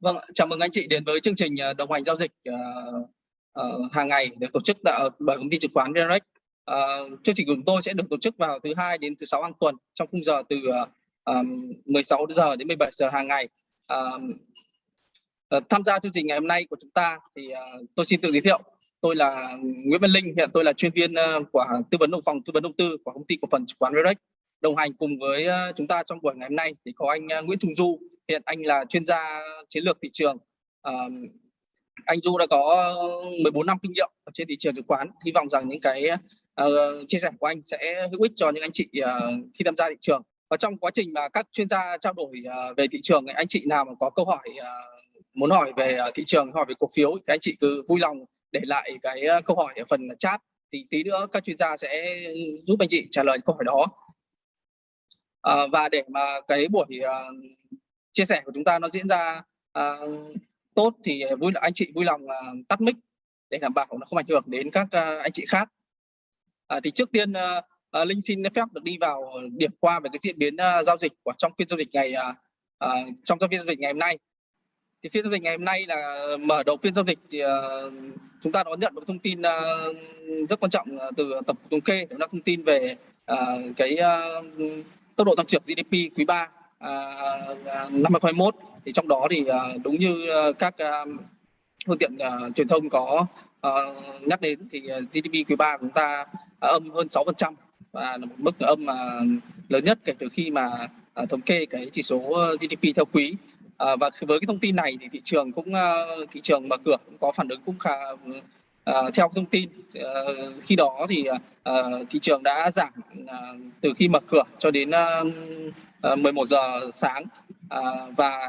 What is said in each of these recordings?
Vâng, chào mừng anh chị đến với chương trình ờ, đồng hành giao dịch uh, uh, hàng ngày được tổ chức tại, bởi công ty chứng khoán VNREX. Uh, chương trình của chúng tôi sẽ được tổ chức vào thứ hai đến thứ sáu hàng tuần trong khung giờ từ uh, 16 giờ đến 17 giờ hàng ngày. Uh, uh, tham gia chương trình ngày hôm nay của chúng ta thì uh, tôi xin tự giới thiệu. Tôi là Nguyễn Văn Linh, hiện tôi là chuyên viên uh, của tư vấn đầu phòng tư vấn đầu tư của công ty cổ phần chứng khoán VNREX. Đồng hành cùng với uh, chúng ta trong buổi ngày hôm nay thì có anh uh, Nguyễn Trung Du, hiện anh là chuyên gia chiến lược thị trường. À, anh Du đã có 14 năm kinh nghiệm trên thị trường chứng khoán. Hy vọng rằng những cái uh, chia sẻ của anh sẽ hữu ích cho những anh chị uh, khi tham gia thị trường. Và trong quá trình mà các chuyên gia trao đổi uh, về thị trường anh chị nào mà có câu hỏi uh, muốn hỏi về thị trường hỏi về cổ phiếu thì anh chị cứ vui lòng để lại cái câu hỏi ở phần chat. Thì tí nữa các chuyên gia sẽ giúp anh chị trả lời câu hỏi đó. À, và để mà cái buổi uh, chia sẻ của chúng ta nó diễn ra uh, tốt thì vui anh chị vui lòng uh, tắt mic để đảm bảo nó không ảnh hưởng đến các uh, anh chị khác. Uh, thì trước tiên uh, uh, Linh xin phép được đi vào điểm qua về cái diễn biến uh, giao dịch của trong phiên giao dịch ngày uh, uh, trong phiên giao dịch ngày hôm nay. Thì phiên giao dịch ngày hôm nay là mở đầu phiên giao dịch thì uh, chúng ta đón nhận một thông tin uh, rất quan trọng từ tổng cục thống kê đó là thông tin về uh, cái uh, tốc độ tăng trưởng GDP quý 3 À, à, năm 2021 thì trong đó thì à, đúng như các phương tiện truyền thông có nhắc đến thì GDP quý 3 của chúng ta âm hơn 6% và là một mức âm mà lớn nhất kể từ khi mà thống kê cái chỉ số GDP theo quý. Và với cái thông tin này thì thị trường cũng thị trường mở cửa cũng có phản ứng cũng khá Uh, theo thông tin. Uh, khi đó thì thị trường đã giảm từ khi mở cửa cho đến Ờ, 11 giờ sáng. Ờ, và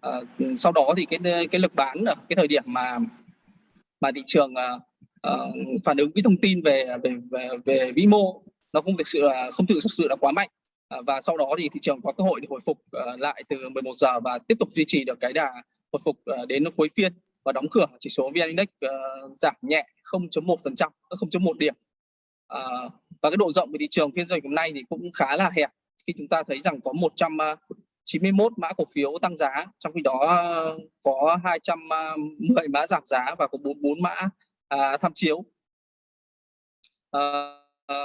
ờ, sau đó thì cái cái lực bán ở cái thời điểm mà mà thị trường phản ứng cái thông tin về về về, về vĩ mô nó không thực sự là không thực sự là quá mạnh. Và sau đó thì thị trường có cơ hội để hồi phục lại từ 11 giờ và tiếp tục duy trì được cái đà hồi phục đến cuối phiên và đóng cửa chỉ số VN Index uh, giảm nhẹ 0.1%, 0.1 điểm. Uh, và cái độ rộng của thị trường phiên giao dịch hôm nay thì cũng khá là hẹp khi chúng ta thấy rằng có 191 à, mã cổ phiếu tăng giá, trong khi đó à, có 210 à, mã giảm giá và có 44 mã à, tham chiếu. À, à,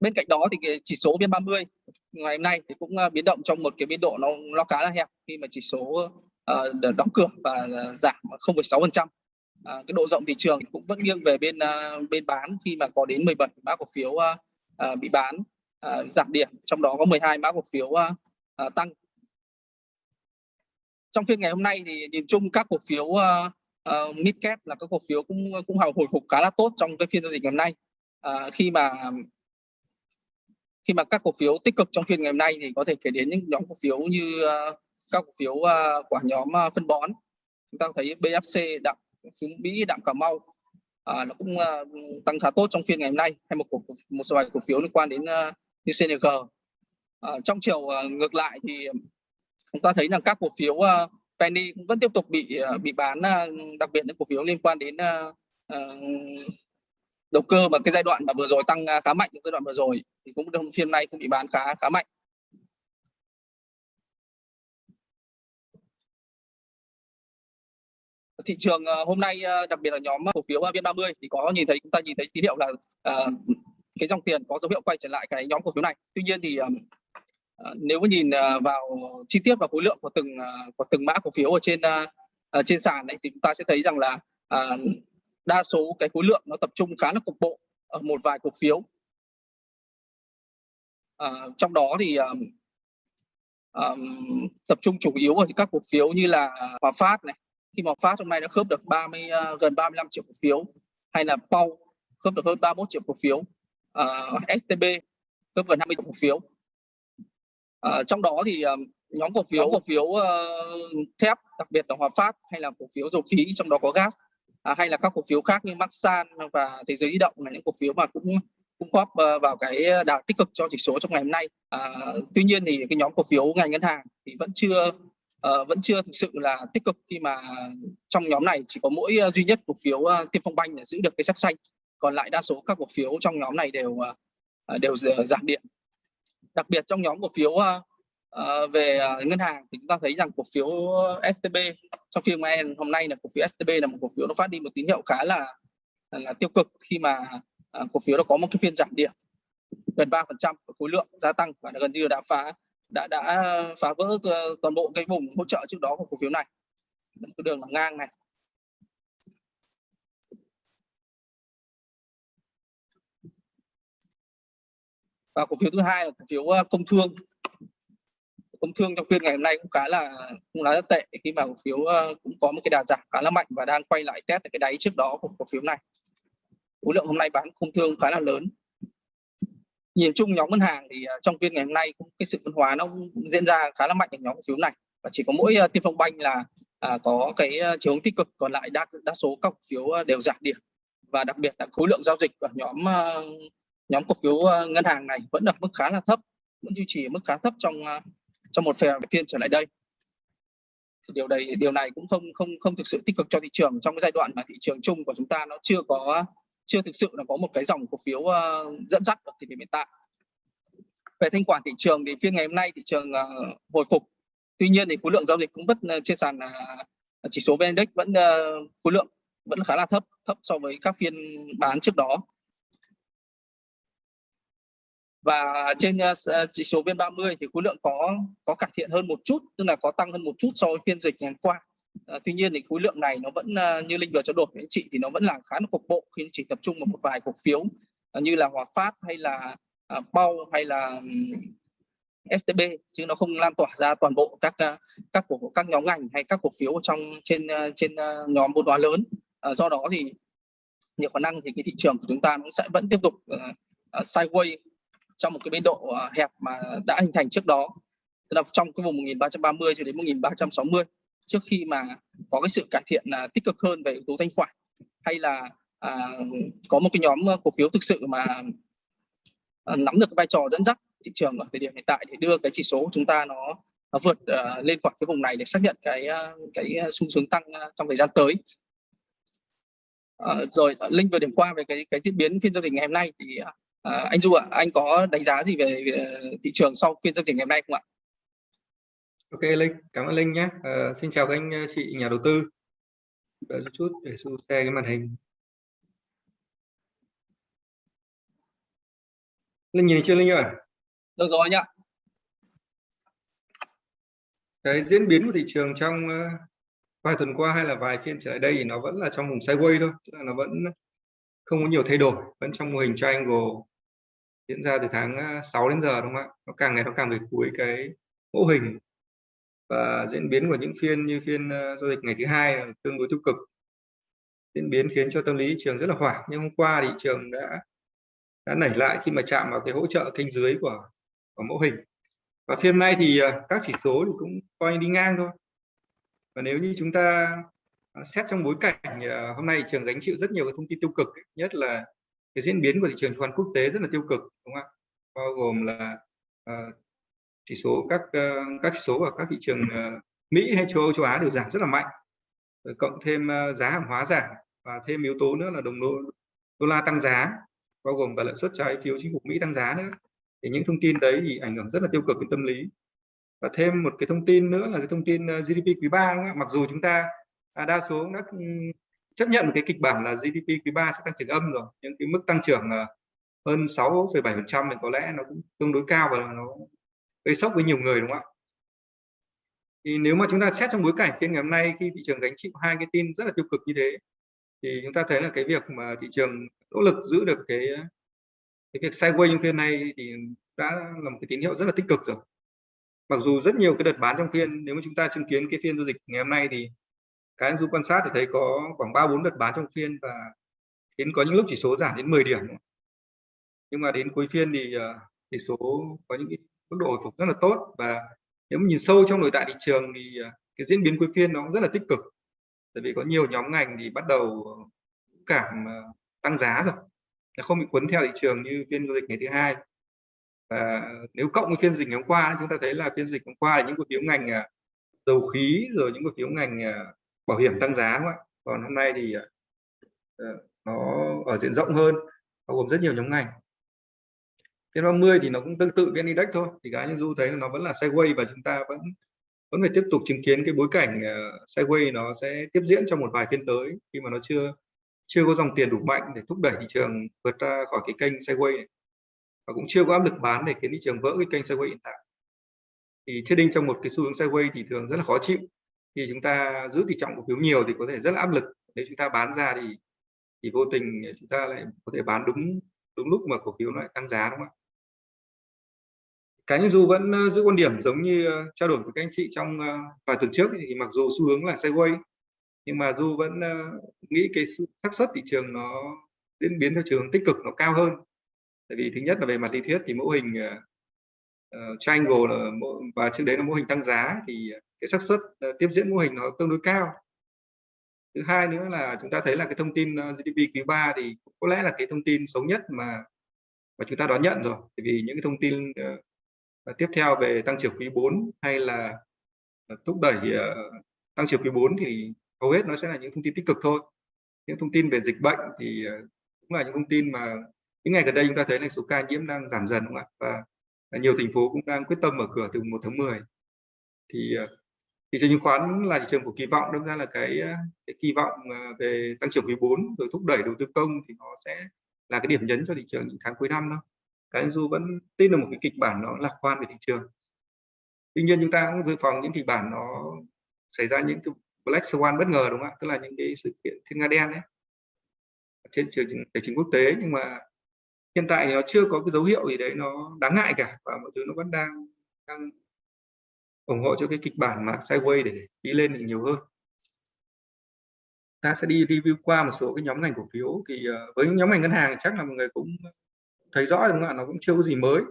bên cạnh đó thì cái chỉ số VN30 ngày hôm nay thì cũng biến động trong một cái biên độ nó nó khá là hẹp khi mà chỉ số uh, đóng cửa và giảm 0,6%. À, cái độ rộng thị trường cũng vẫn nghiêng về bên uh, bên bán khi mà có đến 17 mã cổ phiếu uh, uh, bị bán uh, giảm điểm trong đó có 12 mã cổ phiếu uh, uh, tăng. Trong phiên ngày hôm nay thì nhìn chung các cổ phiếu uh, uh, mid cap là các cổ phiếu cũng cũng hồi phục khá là tốt trong cái phiên giao dịch ngày hôm nay. Uh, khi mà khi mà các cổ phiếu tích cực trong phiên ngày hôm nay thì có thể kể đến những nhóm cổ phiếu như uh, các cổ phiếu uh, của nhóm uh, phân bón. Chúng ta thấy BFC đạm xuống Mỹ đạm Cà Mau uh, nó cũng uh, tăng khá tốt trong phiên ngày hôm nay. Hay một cổ một vài cổ phiếu liên quan đến uh, như CNG. À, ờ, trong chiều à, ngược lại thì chúng ta thấy rằng các cổ phiếu à, penny cũng vẫn tiếp tục bị à, bị bán à, đặc biệt những cổ phiếu liên quan đến à, à, đầu cơ mà cái giai đoạn mà vừa rồi tăng khá mạnh giai đoạn vừa rồi thì cũng trong phiên nay cũng bị bán khá khá mạnh. thị trường hôm nay đặc biệt là nhóm cổ phiếu VN30 thì có nhìn thấy chúng ta nhìn thấy tín hiệu là uh, cái dòng tiền có dấu hiệu quay trở lại cái nhóm cổ phiếu này. Tuy nhiên thì ờ, ờ, nếu mà nhìn ờ, vào chi tiết và khối lượng của từng của từng mã cổ phiếu ở trên uh, trên sàn này thì chúng ta sẽ thấy rằng là uh, đa số cái khối lượng nó tập trung khá là cục bộ ở một vài cổ phiếu. Uh, trong đó thì um, um, tập trung chủ yếu ở các cổ phiếu như là Hòa Phát này. Khi mà Phát hôm nay đã khớp được 30 uh, gần 35 triệu cổ phiếu hay là Pau khớp được hơn 31 triệu cổ phiếu. Ờ, uh, STB hơn gần 50 cổ phiếu. Uh, trong đó thì uh, nhóm cổ phiếu cổ phiếu uh, thép đặc biệt là Hòa Phát hay là cổ phiếu dầu khí trong đó có gas uh, hay là các cổ phiếu khác như Maxan và Thế giới di động là những cổ phiếu mà cũng cũng góp uh, vào cái đà tích cực cho chỉ số trong ngày hôm nay. Uh, tuy nhiên thì cái nhóm cổ phiếu ngành ngân hàng thì vẫn chưa uh, vẫn chưa thực sự là tích cực khi mà trong nhóm này chỉ có mỗi uh, duy nhất cổ phiếu uh, Tiên Phong Banh là giữ được cái sắc xanh còn lại đa số các cổ phiếu trong nhóm này đều à, à, đều giảm điểm. Đặc biệt trong nhóm cổ phiếu uh, về ngân hàng thì chúng ta thấy rằng cổ phiếu STB trong phiên hôm nay là cổ phiếu STB là một cổ phiếu nó phát đi một tín hiệu khá là là tiêu cực khi mà cổ phiếu nó có một cái phiên giảm điểm gần 3% khối lượng gia tăng và gần như đã phá đã đã phá vỡ ờ, toàn bộ cái vùng hỗ trợ trước đó của cổ phiếu này. Cái đường là ngang này. Và cổ phiếu thứ hai là cổ phiếu ờ, công thương. Công thương trong phiên ngày hôm nay cũng khá là cũng là rất tệ khi mà cổ phiếu ờ, cũng có một cái đà giảm khá là mạnh và đang quay lại test cái đáy trước đó của cổ phiếu này. Khối lượng hôm nay bán công thương khá là lớn. Nhìn chung nhóm ngân hàng thì ờ, trong phiên ngày hôm nay cũng cái sự phân hóa nó diễn ra khá là mạnh ở nhóm cổ phiếu này. Và chỉ có mỗi tiên phong banh là à, có cái chiều hướng tích cực còn lại đa đa số các cổ phiếu đều giảm điểm. Và đặc biệt là khối lượng giao dịch ở nhóm nhóm cổ phiếu ờ, ngân hàng này vẫn ở mức khá là thấp, vẫn duy trì mức khá thấp trong ờ, trong một phiên trở lại đây. Điều này điều này cũng không không không thực sự tích cực cho thị trường. Trong cái giai đoạn mà thị trường chung của chúng ta nó chưa có, chưa thực sự là có một cái dòng cổ phiếu ờ, dẫn dắt ở thời điểm hiện tại. Về thanh khoản thị trường thì phiên ngày hôm nay thị trường hồi phục. Tuy nhiên thì khối lượng giao dịch cũng vẫn trên sàn chỉ số vn index vẫn khối lượng vẫn khá là thấp thấp so với các phiên bán trước đó và trên uh, chỉ số VN30 thì khối lượng có có cải thiện hơn một chút tức là có tăng hơn một chút so với phiên dịch ngày hôm qua. Uh, tuy nhiên thì khối lượng này nó vẫn uh, như linh vừa trao đổi với anh chị thì nó vẫn là khá là cục bộ khi chỉ tập trung vào một vài cổ phiếu uh, như là Hòa Phát hay là uh, Bao hay là um, STB chứ nó không lan tỏa ra toàn bộ các uh, các cổ các nhóm ngành hay các cổ phiếu trong trên uh, trên uh, nhóm vốn hóa lớn. Uh, do đó thì nhiều khả năng thì cái thị trường của chúng ta nó sẽ vẫn tiếp tục uh, uh, sideways trong một cái biên độ à, hẹp mà đã hình thành trước đó. Tức là trong cái vùng 1330 cho đến 1360 trước khi mà có cái sự cải thiện là tích cực hơn về yếu tố thanh khoản hay là à, có một cái nhóm à, cổ phiếu thực sự mà à, nắm được cái vai trò dẫn dắt thị trường ở thời điểm hiện tại để đưa cái chỉ số của chúng ta nó, nó vượt uh, lên khỏi cái vùng này để xác nhận cái cái xu hướng tăng trong thời gian tới. Uh, rồi linh vừa điểm qua về cái cái diễn biến phiên giao dịch ngày hôm nay thì À, anh Du ạ, à, anh có đánh giá gì về, về thị trường sau phiên giao dịch ngày hôm nay không ạ? Ok Linh, cảm ơn Linh nhé. À, xin chào các anh chị nhà đầu tư. Đợi chút để Du share cái màn hình. Linh nhìn chưa Linh ơi? Được rồi anh ạ. Cái diễn biến của thị trường trong vài tuần qua hay là vài phiên trở lại đây thì nó vẫn là trong vùng sideways thôi, tức là nó vẫn không có nhiều thay đổi, vẫn trong mô hình triangle diễn ra từ tháng à, 6 đến giờ, đúng không ạ? Nó càng ngày nó càng về cuối cái mô hình. Và diễn biến của những phiên như phiên à, giao dịch ngày thứ hai tương đối tiêu cực. Diễn biến khiến cho tâm lý thị trường rất là hoảng, nhưng hôm qua thị trường đã đã nảy lại khi mà chạm vào cái hỗ trợ kênh dưới của của mẫu hình. Và phiên nay thì à, các chỉ số thì cũng coi như đi ngang thôi. Và nếu như chúng ta xét trong bối cảnh hôm nay thị trường gánh chịu rất nhiều cái thông tin tiêu cực nhất là cái diễn biến của thị trường chứng khoán quốc tế rất là tiêu cực đúng không ạ? Bao gồm là uh, chỉ số các uh, các chỉ số ở các thị trường uh, Mỹ hay châu Âu châu Á đều giảm rất là mạnh rồi cộng thêm uh, giá hàng hóa giảm và thêm yếu tố nữa là đồng đô, đô la tăng giá bao gồm cả lợi suất trái phiếu chính phủ Mỹ tăng giá nữa. Thì những thông tin đấy thì ảnh hưởng rất là tiêu cực đến tâm lý. Và thêm một cái thông tin nữa là cái thông tin GDP quý 3 mặc dù chúng ta à, đa số đã ừ, chấp nhận một cái kịch bản là GDP quý 3 sẽ tăng trưởng âm rồi nhưng cái mức tăng trưởng là hơn 6,7% thì có lẽ nó cũng tương đối cao và nó gây sốc với nhiều người đúng không ạ? Thì nếu mà chúng ta xét trong bối cảnh phiên ngày hôm nay khi thị trường gánh chịu hai cái tin rất là tiêu cực như thế thì chúng ta thấy là cái việc mà thị trường nỗ lực giữ được cái ờ, cái việc sideways trong phiên này thì đã là một cái tín hiệu rất là tích cực rồi. Mặc dù rất nhiều cái đợt bán trong phiên nếu mà chúng ta chứng kiến cái phiên giao dịch ngày hôm nay thì các anh du quan sát thì thấy có khoảng ba bốn đợt bán trong phiên và đến có những lúc chỉ số giảm đến 10 điểm nhưng mà đến cuối phiên thì ờ, chỉ số có những mức độ hồi phục rất là tốt và nếu mà nhìn sâu trong nội tại thị trường thì ờ, cái diễn biến cuối phiên nó cũng rất là tích cực. Tại vì có nhiều nhóm ngành thì bắt đầu cảm ờ, tăng giá rồi, nó không bị cuốn theo thị trường như phiên giao dịch ngày thứ hai. Và nếu cộng với phiên dịch ngày hôm qua, chúng ta thấy là phiên dịch hôm qua là những cổ phiếu ngành dầu khí rồi những cổ phiếu ngành bảo hiểm tăng giá không ạ? Còn hôm nay thì ờ, ờ, nó ở diện rộng hơn bao gồm rất nhiều nhóm ngành. Phiên 30 thì nó cũng tương tự VN Index thôi thì cá nhân du thấy nó vẫn là sideways và chúng ta vẫn vẫn phải tiếp tục chứng kiến cái bối cảnh uh, sideways nó sẽ tiếp diễn trong một vài phiên tới khi mà nó chưa chưa có dòng tiền đủ mạnh để thúc đẩy thị trường vượt ra khỏi cái kênh sideways này. và cũng chưa có áp lực bán để khiến thị trường vỡ cái kênh sideways hiện tại. Thì trading trong một cái xu hướng sideways thì thường rất là khó chịu khi chúng ta giữ tỷ trọng cổ phiếu nhiều thì có thể rất là áp lực. Nếu chúng ta bán ra thì thì vô tình chúng ta lại có thể bán đúng đúng lúc mà cổ phiếu lại tăng giá, đúng không ạ? Cá nhân du vẫn giữ quan điểm giống như trao đổi với các anh chị trong vài tuần trước thì mặc dù xu hướng là sideways nhưng mà du vẫn nghĩ cái xác suất thị trường nó diễn biến theo trường tích cực, nó cao hơn. Tại vì thứ nhất là về mặt lý thuyết thì mẫu hình ờ, uh, triangle là và trước đấy là mô hình tăng giá thì cái xác suất uh, tiếp diễn mô hình nó tương đối cao. Thứ hai nữa là chúng ta thấy là cái thông tin ờ, GDP quý 3 thì có lẽ là cái thông tin xấu nhất mà mà chúng ta đón nhận rồi. Bởi vì những cái thông tin uh, tiếp theo về tăng trưởng quý 4 hay là uh, thúc đẩy uh, tăng trưởng quý 4 thì hầu hết nó sẽ là những thông tin tích cực thôi. Những thông tin về dịch bệnh thì uh, cũng là những thông tin mà những ngày gần đây chúng ta thấy là số ca nhiễm đang giảm dần đúng không ạ? Và nhiều thành phố cũng đang quyết tâm mở cửa từ 1 tháng 10 thì ờ, thị trường chứng khoán là thị trường của kỳ vọng đâm ra là cái, ờ, cái kỳ vọng ờ, về tăng trưởng quý 4 rồi thúc đẩy đầu tư công thì nó sẽ là cái điểm nhấn cho thị trường những tháng cuối năm đó. Cái dù vẫn tin là một cái kịch bản nó lạc quan về thị trường. Tuy nhiên chúng ta cũng dự phòng những kịch bản nó xảy ra những cái black swan bất ngờ đúng không ạ? Tức là những cái sự kiện thiên nga đen đấy trên trường tài chính quốc tế nhưng mà hiện tại nó chưa có cái dấu hiệu gì đấy nó đáng ngại cả và mọi thứ nó vẫn đang đang ủng hộ cho cái kịch bản mà sideways để đi lên thì nhiều hơn. Ta sẽ đi review qua một số cái nhóm ngành cổ phiếu thì ờ, với nhóm ngành ngân hàng chắc là mọi người cũng thấy rõ đúng không ạ? Nó cũng chưa có gì mới.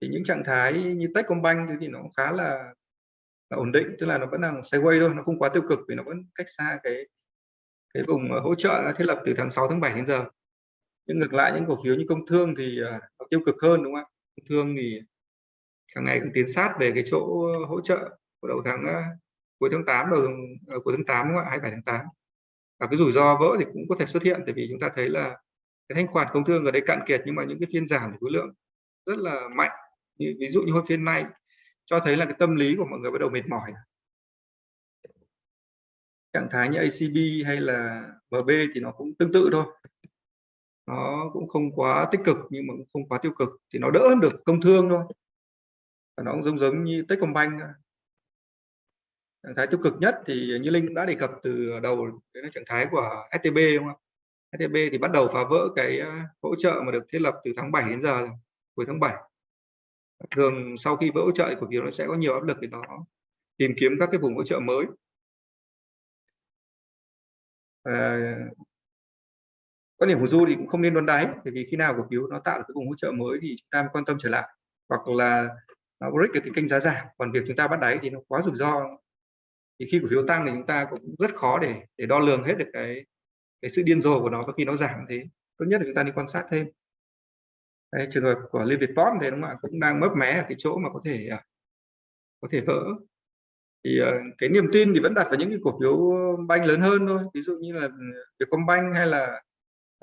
Thì những trạng thái như Techcombank thì nó khá là, là ổn định tức là nó vẫn đang sideways thôi nó không quá tiêu cực vì nó vẫn cách xa cái cái vùng ờ, hỗ trợ thiết lập từ tháng 6 tháng 7 đến giờ nhưng ngược lại những cổ phiếu như công thương thì ờ, nó tiêu cực hơn, đúng không ạ? Công thương thì càng ngày càng tiến sát về cái chỗ ờ, hỗ trợ của đầu tháng ờ, cuối tháng 8 đầu cuối tháng 8 đúng không ạ? 27 tháng 8 và cái rủi ro vỡ thì cũng có thể xuất hiện, tại vì chúng ta thấy là cái thanh khoản công thương ở đây cạn kiệt nhưng mà những cái phiên giảm thì khối lượng rất là mạnh. Như, ví dụ như hôm phiên nay cho thấy là cái tâm lý của mọi người bắt đầu mệt mỏi. Trạng thái như ACB hay là MB thì nó cũng tương tự thôi nó cũng không quá tích cực nhưng mà cũng không quá tiêu cực. Thì nó đỡ hơn được công thương thôi. Và nó cũng giống giống như Techcombank trạng thái tiêu cực nhất thì như Linh cũng đã đề cập từ đầu đấy là trạng thái của STB đúng không STB thì bắt đầu phá vỡ cái ờ, hỗ trợ mà được thiết lập từ tháng 7 đến giờ cuối tháng 7 thường sau khi vỡ hỗ trợ của cổ phiếu nó sẽ có nhiều áp lực để nó tìm kiếm các cái vùng hỗ trợ mới. À, quan điểm của du thì cũng không nên đoán đáy bởi vì khi nào cổ phiếu nó tạo được cái vùng hỗ trợ mới thì chúng ta mới quan tâm trở lại. Hoặc là nó break được cái kênh giá giảm còn việc chúng ta bắt đáy thì nó quá rủi ro. Thì khi cổ phiếu tăng thì chúng ta cũng rất khó để để đo lường hết được cái cái sự điên rồ của nó và khi nó giảm thế. Tốt nhất là chúng ta đi quan sát thêm. Đấy, trường hợp của Liên Việt Port thì đúng không ạ cũng đang mấp mé ở cái chỗ mà có thể à, có thể vỡ. Thì ờ, cái niềm tin thì vẫn đặt vào những cái cổ phiếu banh lớn hơn thôi. Ví dụ như là Vietcombank hay là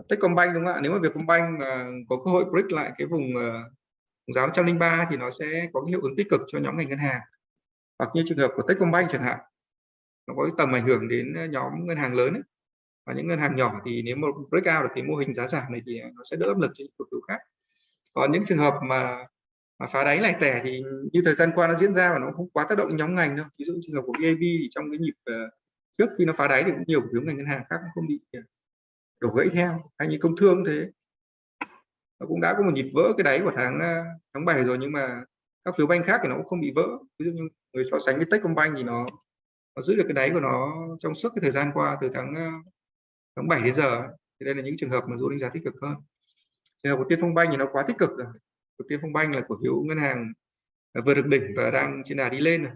Techcombank đúng không ạ? Nếu mà Vietcombank mà có cơ hội break lại cái vùng uh, giá 103 thì nó sẽ có cái hiệu ứng tích cực cho nhóm ngành ngân hàng. Hoặc như trường hợp của Techcombank chẳng hạn nó có cái tầm ảnh hưởng đến à, nhóm ngân hàng lớn ấy. và những ngân hàng nhỏ thì nếu mà break out được cái mô hình giá giảm này thì nó sẽ đỡ áp lực cho những cổ phiếu khác. Còn những trường hợp mà mà phá đáy lại tẻ thì như thời gian qua nó diễn ra và nó không quá tác động nhóm ngành đâu. Ví dụ trường hợp của VIB thì trong cái nhịp uh, trước khi nó phá đáy thì cũng nhiều cổ phiếu ngành ngân hàng khác cũng không bị đổ gãy theo, hay như công thương thế. Nó cũng đã có một nhịp vỡ cái đáy của tháng ờ, tháng 7 rồi, nhưng mà các phiếu banh khác thì nó cũng không bị vỡ. Ví dụ như người so sánh với Techcombank thì nó nó giữ được cái đáy của nó trong suốt cái thời gian qua từ tháng ờ, tháng 7 đến giờ. Thì đây là những trường hợp mà dù đánh giá tích cực hơn. Trường hợp của Tiên Phong Banh thì nó quá tích cực rồi. Của Tiên Phong Banh là cổ phiếu ngân hàng ờ, vừa được đỉnh và đang trên đà đi lên rồi.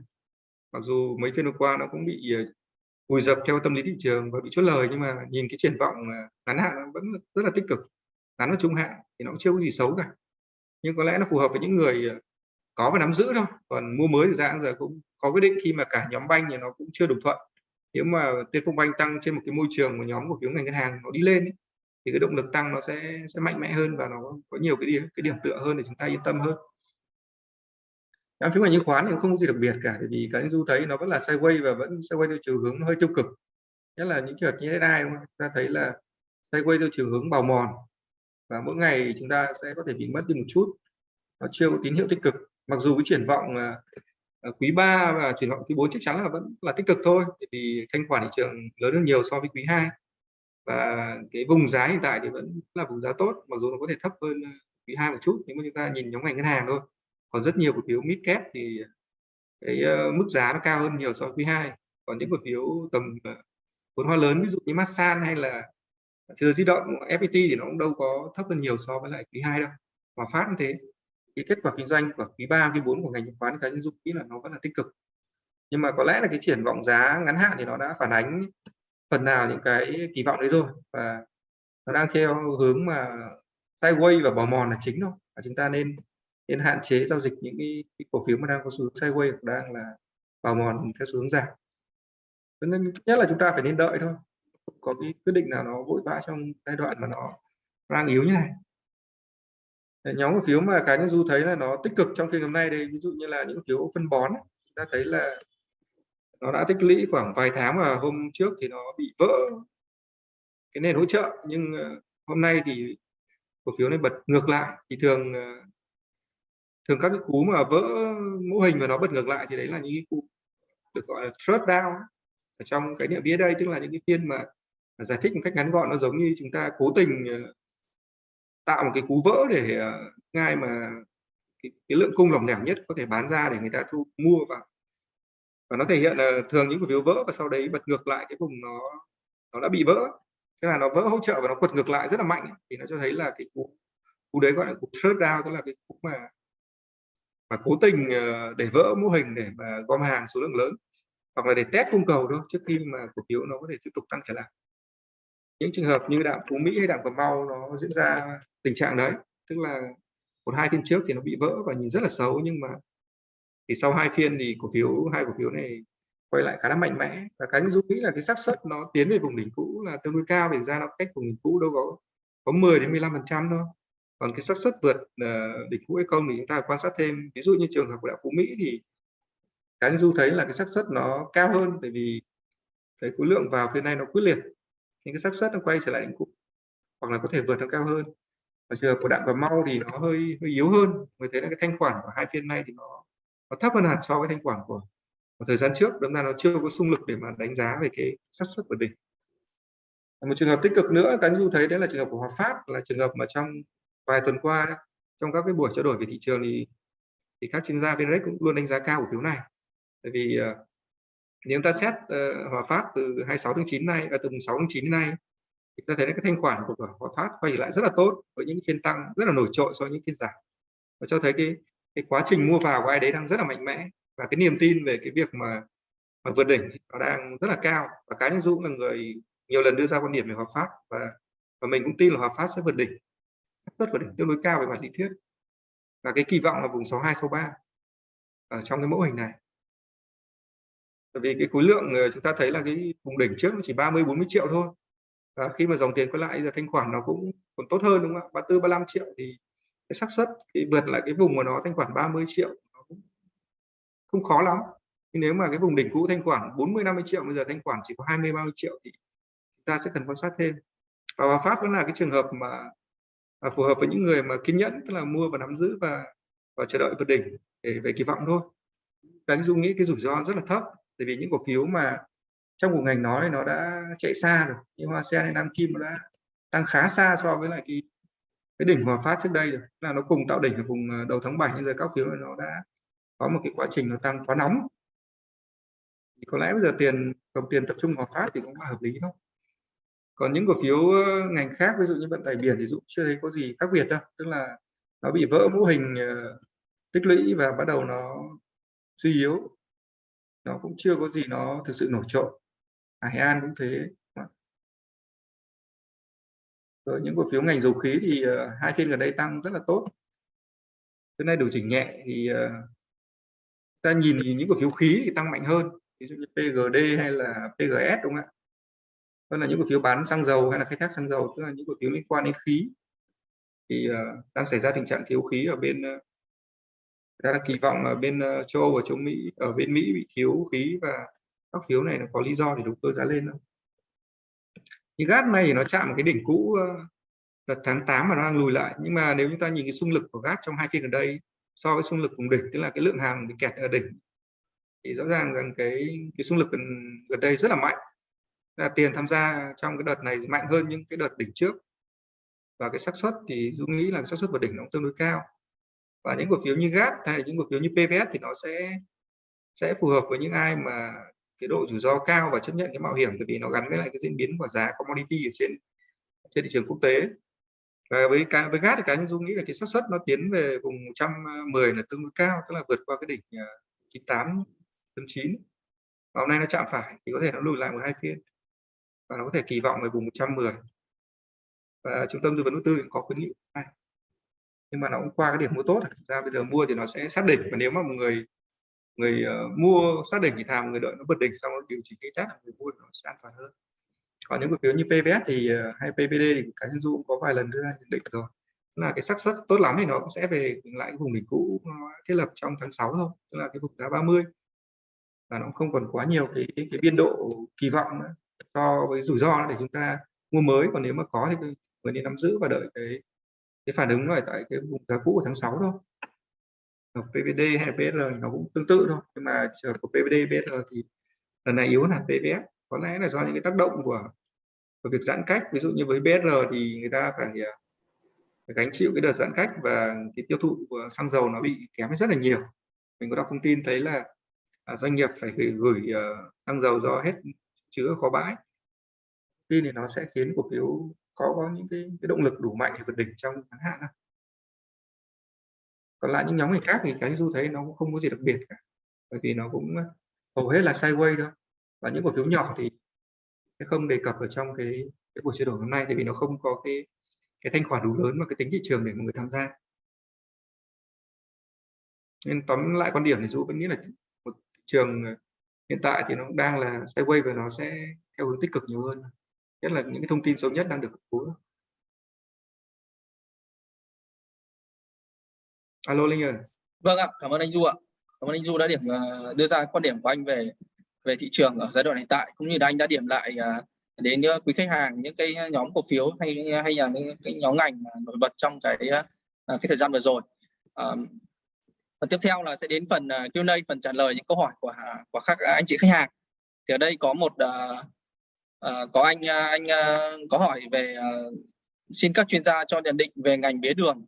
mặc dù mấy phiên vừa qua nó cũng bị vùi dập theo tâm lý thị trường và bị chốt lời nhưng mà nhìn cái triển vọng à, ngắn hạn vẫn rất là tích cực. Ngắn và trung hạn thì nó cũng chưa có gì xấu cả. Nhưng có lẽ nó phù hợp với những người à, có và nắm giữ thôi. Còn mua mới thì ra giờ cũng có quyết định khi mà cả nhóm banh thì nó cũng chưa đồng thuận. Nếu mà tiền phong banh tăng trên một cái môi trường của nhóm cổ phiếu ngành ngân hàng nó đi lên ấy, thì cái động lực tăng nó sẽ sẽ mạnh mẽ hơn và nó có nhiều cái điểm cái điểm tựa hơn để chúng ta yên tâm hơn nhóm phiếu ngành chứng khoán thì không có gì đặc biệt cả vì cái du thấy nó vẫn là sideways và vẫn sideways theo chiều hướng hơi tiêu cực. Nhất là những trường hợp như thế này, không? ta thấy là sideways theo chiều hướng bào mòn. Và mỗi ngày chúng ta sẽ có thể bị mất đi một chút. Nó chưa có tín hiệu tích cực. Mặc dù cái triển vọng à, à, quý 3 và triển vọng quý 4 chắc chắn là vẫn là tích cực thôi vì thanh khoản thị trường lớn hơn nhiều so với quý 2 và cái vùng giá hiện tại thì vẫn là vùng giá tốt mặc dù nó có thể thấp hơn à, quý 2 một chút nhưng mà chúng ta nhìn nhóm ngành ngân hàng thôi còn rất nhiều cổ phiếu mid cap thì cái ờ, mức giá nó cao hơn nhiều so với quý 2 còn những cổ phiếu tầm ờ, vốn hóa lớn ví dụ như Masan hay là Thừa di động FPT thì nó cũng đâu có thấp hơn nhiều so với lại quý 2 đâu. Mà Phát như thế cái kết quả kinh doanh của quý 3, quý 4 của ngành chứng khoán cá nhân dụng nghĩ là nó vẫn là tích cực. Nhưng mà có lẽ là cái triển vọng giá ngắn hạn thì nó đã phản ánh phần nào những cái kỳ vọng đấy rồi. Và nó đang theo hướng mà sideways và bò mòn là chính thôi. Và chúng ta nên nên hạn chế giao dịch những cái, cái cổ phiếu mà đang có xu hướng sideways hoặc đang là bào mòn theo xu hướng giảm. Cho nên nhất là chúng ta phải nên đợi thôi. Có cái quyết định nào nó vội vã trong giai đoạn mà nó đang yếu như này. Nhóm cổ phiếu mà cá nhân du thấy là nó tích cực trong phiên hôm nay đây ví dụ như là những phiếu phân bón chúng ta thấy là nó đã tích lũy khoảng vài tháng và hôm trước thì nó bị vỡ cái nền hỗ trợ. Nhưng ờ, hôm nay thì cổ phiếu này bật ngược lại. Thì thường ờ, thường các cái cú mà vỡ mô hình và nó bật ngược lại thì đấy là những cái cú được gọi là thread down. Ở trong cái niệm vía đây tức là những cái phiên mà giải thích một cách ngắn gọn nó giống như chúng ta cố tình ờ, tạo một cái cú vỡ để ờ, ngay mà cái, cái lượng cung lỏng lẻo nhất có thể bán ra để người ta thu mua vào. Và nó thể hiện là thường những cổ phiếu vỡ và sau đấy bật ngược lại cái vùng nó nó đã bị vỡ. Tức là nó vỡ hỗ trợ và nó quật ngược lại rất là mạnh thì nó cho thấy là cái cú cú đấy gọi là cú short down tức là cái cú mà mà cố tình ờ, để vỡ mô hình để mà gom hàng số lượng lớn. Hoặc là để test cung cầu thôi, trước khi mà cổ phiếu nó có thể tiếp tục tăng trở lại. Những trường hợp như đạm phú mỹ hay đạm cà mau nó diễn ra tình trạng đấy. Tức là một hai phiên trước thì nó bị vỡ và nhìn rất là xấu, nhưng mà thì sau hai phiên thì cổ phiếu, hai cổ phiếu này quay lại khá là mạnh mẽ. Và cái dũng nghĩ là cái xác suất nó tiến về vùng đỉnh cũ là tương đối cao vì ra nó cách vùng đỉnh cũ đâu có có 10 đến 15 phần trăm thôi còn cái xác suất vượt uh, đỉnh cũ hay không thì chúng ta quan sát thêm. Ví dụ như trường hợp của đạo phú mỹ thì cái du thấy là cái xác suất nó cao hơn tại vì cái khối lượng vào phiên này nó quyết liệt. Những cái xác suất nó quay trở lại đỉnh cũ hoặc là có thể vượt nó cao hơn. Và trường hợp của đạm và mau thì nó hơi hơi yếu hơn. Người thấy là cái thanh khoản của hai phiên này thì nó nó thấp hơn hẳn so với thanh khoản của, của thời gian trước. Đâm ra nó chưa có xung lực để mà đánh giá về cái xác suất vượt đỉnh. Một trường hợp tích cực nữa cá du thấy đấy là trường hợp của Hòa Phát là trường hợp mà trong vài tuần qua trong các cái buổi trao đổi về thị trường thì thì các chuyên gia VNREX cũng luôn đánh giá cao cổ phiếu này. Tại vì uh, nếu ta xét uh, Hòa Phát từ 26 tháng 9 nay à, từ 6 tháng 9 đến nay thì ta thấy cái thanh khoản của Hòa Phát quay lại rất là tốt với những phiên tăng rất là nổi trội so với những phiên giảm. Và cho thấy cái cái quá trình mua vào của ai đấy đang rất là mạnh mẽ và cái niềm tin về cái việc mà mà vượt đỉnh nó đang rất là cao. Và cá nhân Dũng là người nhiều lần đưa ra quan điểm về Hòa Phát và và mình cũng tin là Hòa Phát sẽ vượt đỉnh rất vượt đỉnh tương đối cao về mặt lý thuyết. Và cái kỳ vọng là vùng 62 63 ở trong cái mẫu hình này. Bởi vì cái khối lượng ờ, chúng ta thấy là cái vùng đỉnh trước nó chỉ 30 40 triệu thôi. Và khi mà dòng tiền quay lại giờ thanh khoản nó cũng còn tốt hơn đúng không ạ? 34 35 triệu thì cái xác suất thì vượt lại cái vùng mà nó thanh khoản 30 triệu nó cũng không khó lắm. Nhưng nếu mà cái vùng đỉnh cũ thanh khoản 40 50 triệu bây giờ thanh khoản chỉ có 20 30 triệu thì chúng ta sẽ cần quan sát thêm. Và Hòa Phát vẫn là cái trường hợp mà và phù hợp với những người mà kiên nhẫn, tức là mua và nắm giữ và và chờ đợi vượt đỉnh để, về kỳ vọng thôi. Đánh dung nghĩ cái rủi ro rất là thấp, tại vì những cổ phiếu mà trong của ngành nói nó đã chạy xa rồi, như hoa sen hay nam kim nó đã tăng khá xa so với lại cái cái đỉnh hòa phát trước đây rồi. Là nó cùng tạo đỉnh ở vùng ờ, đầu tháng 7 nhưng giờ các phiếu này nó đã có một cái quá trình nó tăng quá nóng. Thì có lẽ bây giờ tiền dòng tiền tập trung hòa phát thì cũng là hợp lý thôi còn những cổ phiếu ngành khác ví dụ như vận tải biển thì dụ chưa thấy có gì khác biệt đâu tức là nó bị vỡ mô hình ờ, tích lũy và bắt đầu nó suy yếu. Nó cũng chưa có gì nó thực sự nổi trội. À, Hải An cũng thế. Rồi những cổ phiếu ngành dầu khí thì uh, hai phiên gần đây tăng rất là tốt. Hôm nay điều chỉnh nhẹ thì uh, ta nhìn thì những cổ phiếu khí thì tăng mạnh hơn. Ví dụ như PGD hay là PGS đúng không ạ? Tức là những cổ phiếu bán xăng dầu hay là khai thác xăng dầu tức là những cổ phiếu liên quan đến khí. Thì uh, đang xảy ra tình trạng thiếu khí ở bên ờ, uh, ta kỳ vọng ở bên uh, châu Âu và châu Mỹ ở bên Mỹ bị thiếu khí và các phiếu này nó có lý do để đầu cơ giá lên không? thì gas này thì nó chạm cái đỉnh cũ uh, đợt tháng 8 mà nó đang lùi lại. Nhưng mà nếu chúng ta nhìn cái xung lực của gas trong hai phiên gần đây so với xung lực cùng đỉnh tức là cái lượng hàng bị kẹt ở đỉnh thì rõ ràng rằng cái cái xung lực gần, gần đây rất là mạnh là tiền tham gia trong cái đợt này mạnh hơn những cái đợt đỉnh trước. Và cái xác suất thì Dũng nghĩ là xác suất vượt đỉnh nó cũng tương đối cao. Và những cổ phiếu như GAT hay là những cổ phiếu như PVS thì nó sẽ sẽ phù hợp với những ai mà cái độ rủi ro cao và chấp nhận cái mạo hiểm. Bởi vì nó gắn với lại cái diễn biến của giá commodity ở trên trên thị trường quốc tế. Và với cái với GAT thì cá nhân Dung nghĩ là cái xác suất nó tiến về vùng 110 là tương đối cao, tức là vượt qua cái đỉnh à, 98 9 và hôm nay nó chạm phải thì có thể nó lùi lại một hai phiên và nó có thể kỳ vọng về vùng 110 và trung tâm tư vấn đầu tư cũng có khuyến nghị này. Nhưng mà nó cũng qua cái điểm mua tốt à. ra bây giờ mua thì nó sẽ xác định. Và nếu mà một người người uh, mua xác định thì thàm người đợi nó vượt đỉnh xong nó điều chỉnh cái test người mua nó sẽ an toàn hơn. Còn những cổ phiếu như PVS thì uh, hay PVD thì cá nhân du cũng có vài lần đưa ra nhận định rồi. Là cái xác suất tốt lắm thì nó cũng sẽ về lại cái vùng đỉnh cũ thiết lập trong tháng 6 thôi. Tức là cái vùng giá 30 và nó không còn quá nhiều cái cái, cái biên độ kỳ vọng nữa so với rủi ro để chúng ta mua mới. Còn nếu mà có thì người nên nắm giữ và đợi cái cái phản ứng lại tại cái vùng giá cũ của tháng 6 thôi. PVD hay PSR nó cũng tương tự thôi. Nhưng mà trường của PVD PSR thì lần này yếu hơn hẳn PVS có lẽ là do những cái tác động của, của việc giãn cách. Ví dụ như với BSR thì người ta phải, à, phải gánh chịu cái đợt giãn cách và cái tiêu thụ của xăng dầu nó bị kém rất là nhiều. Mình có đọc thông tin thấy là à, doanh nghiệp phải gửi, gửi uh, xăng dầu do hết chứa kho bãi. Khi thì nó sẽ khiến cổ phiếu có có những cái, cái động lực đủ mạnh để vượt đỉnh trong ngắn hạn đâu. còn lại những nhóm ngành khác thì cái du thấy nó cũng không có gì đặc biệt cả bởi vì nó cũng ờ, hầu hết là sideways thôi. Và những cổ phiếu nhỏ thì không đề cập ở trong cái cái buổi trao đổi hôm nay tại vì nó không có cái cái thanh khoản đủ lớn và cái tính thị trường để mọi người tham gia. Nên tóm lại quan điểm thì du vẫn nghĩ là một thị trường ờ, hiện tại thì nó đang là sideways và nó sẽ theo hướng tích cực nhiều hơn. Nhất là những cái thông tin xấu nhất đang được cố alo linh ơi vâng ạ, cảm ơn anh du ạ. Cảm ơn anh du đã điểm à, đưa ra quan điểm của anh về về thị trường ở giai đoạn hiện tại, cũng như là anh đã điểm lại à, đến à, quý khách hàng, những cái nhóm cổ phiếu hay hay là những cái nhóm ngành nổi bật trong cái cái thời gian vừa rồi và tiếp theo là sẽ đến phần à, Q&A phần trả lời những câu hỏi của à, của các anh chị khách hàng thì ở đây có một uh, uh, có anh anh uh, có hỏi về uh, xin các chuyên gia cho nhận định về ngành mía đường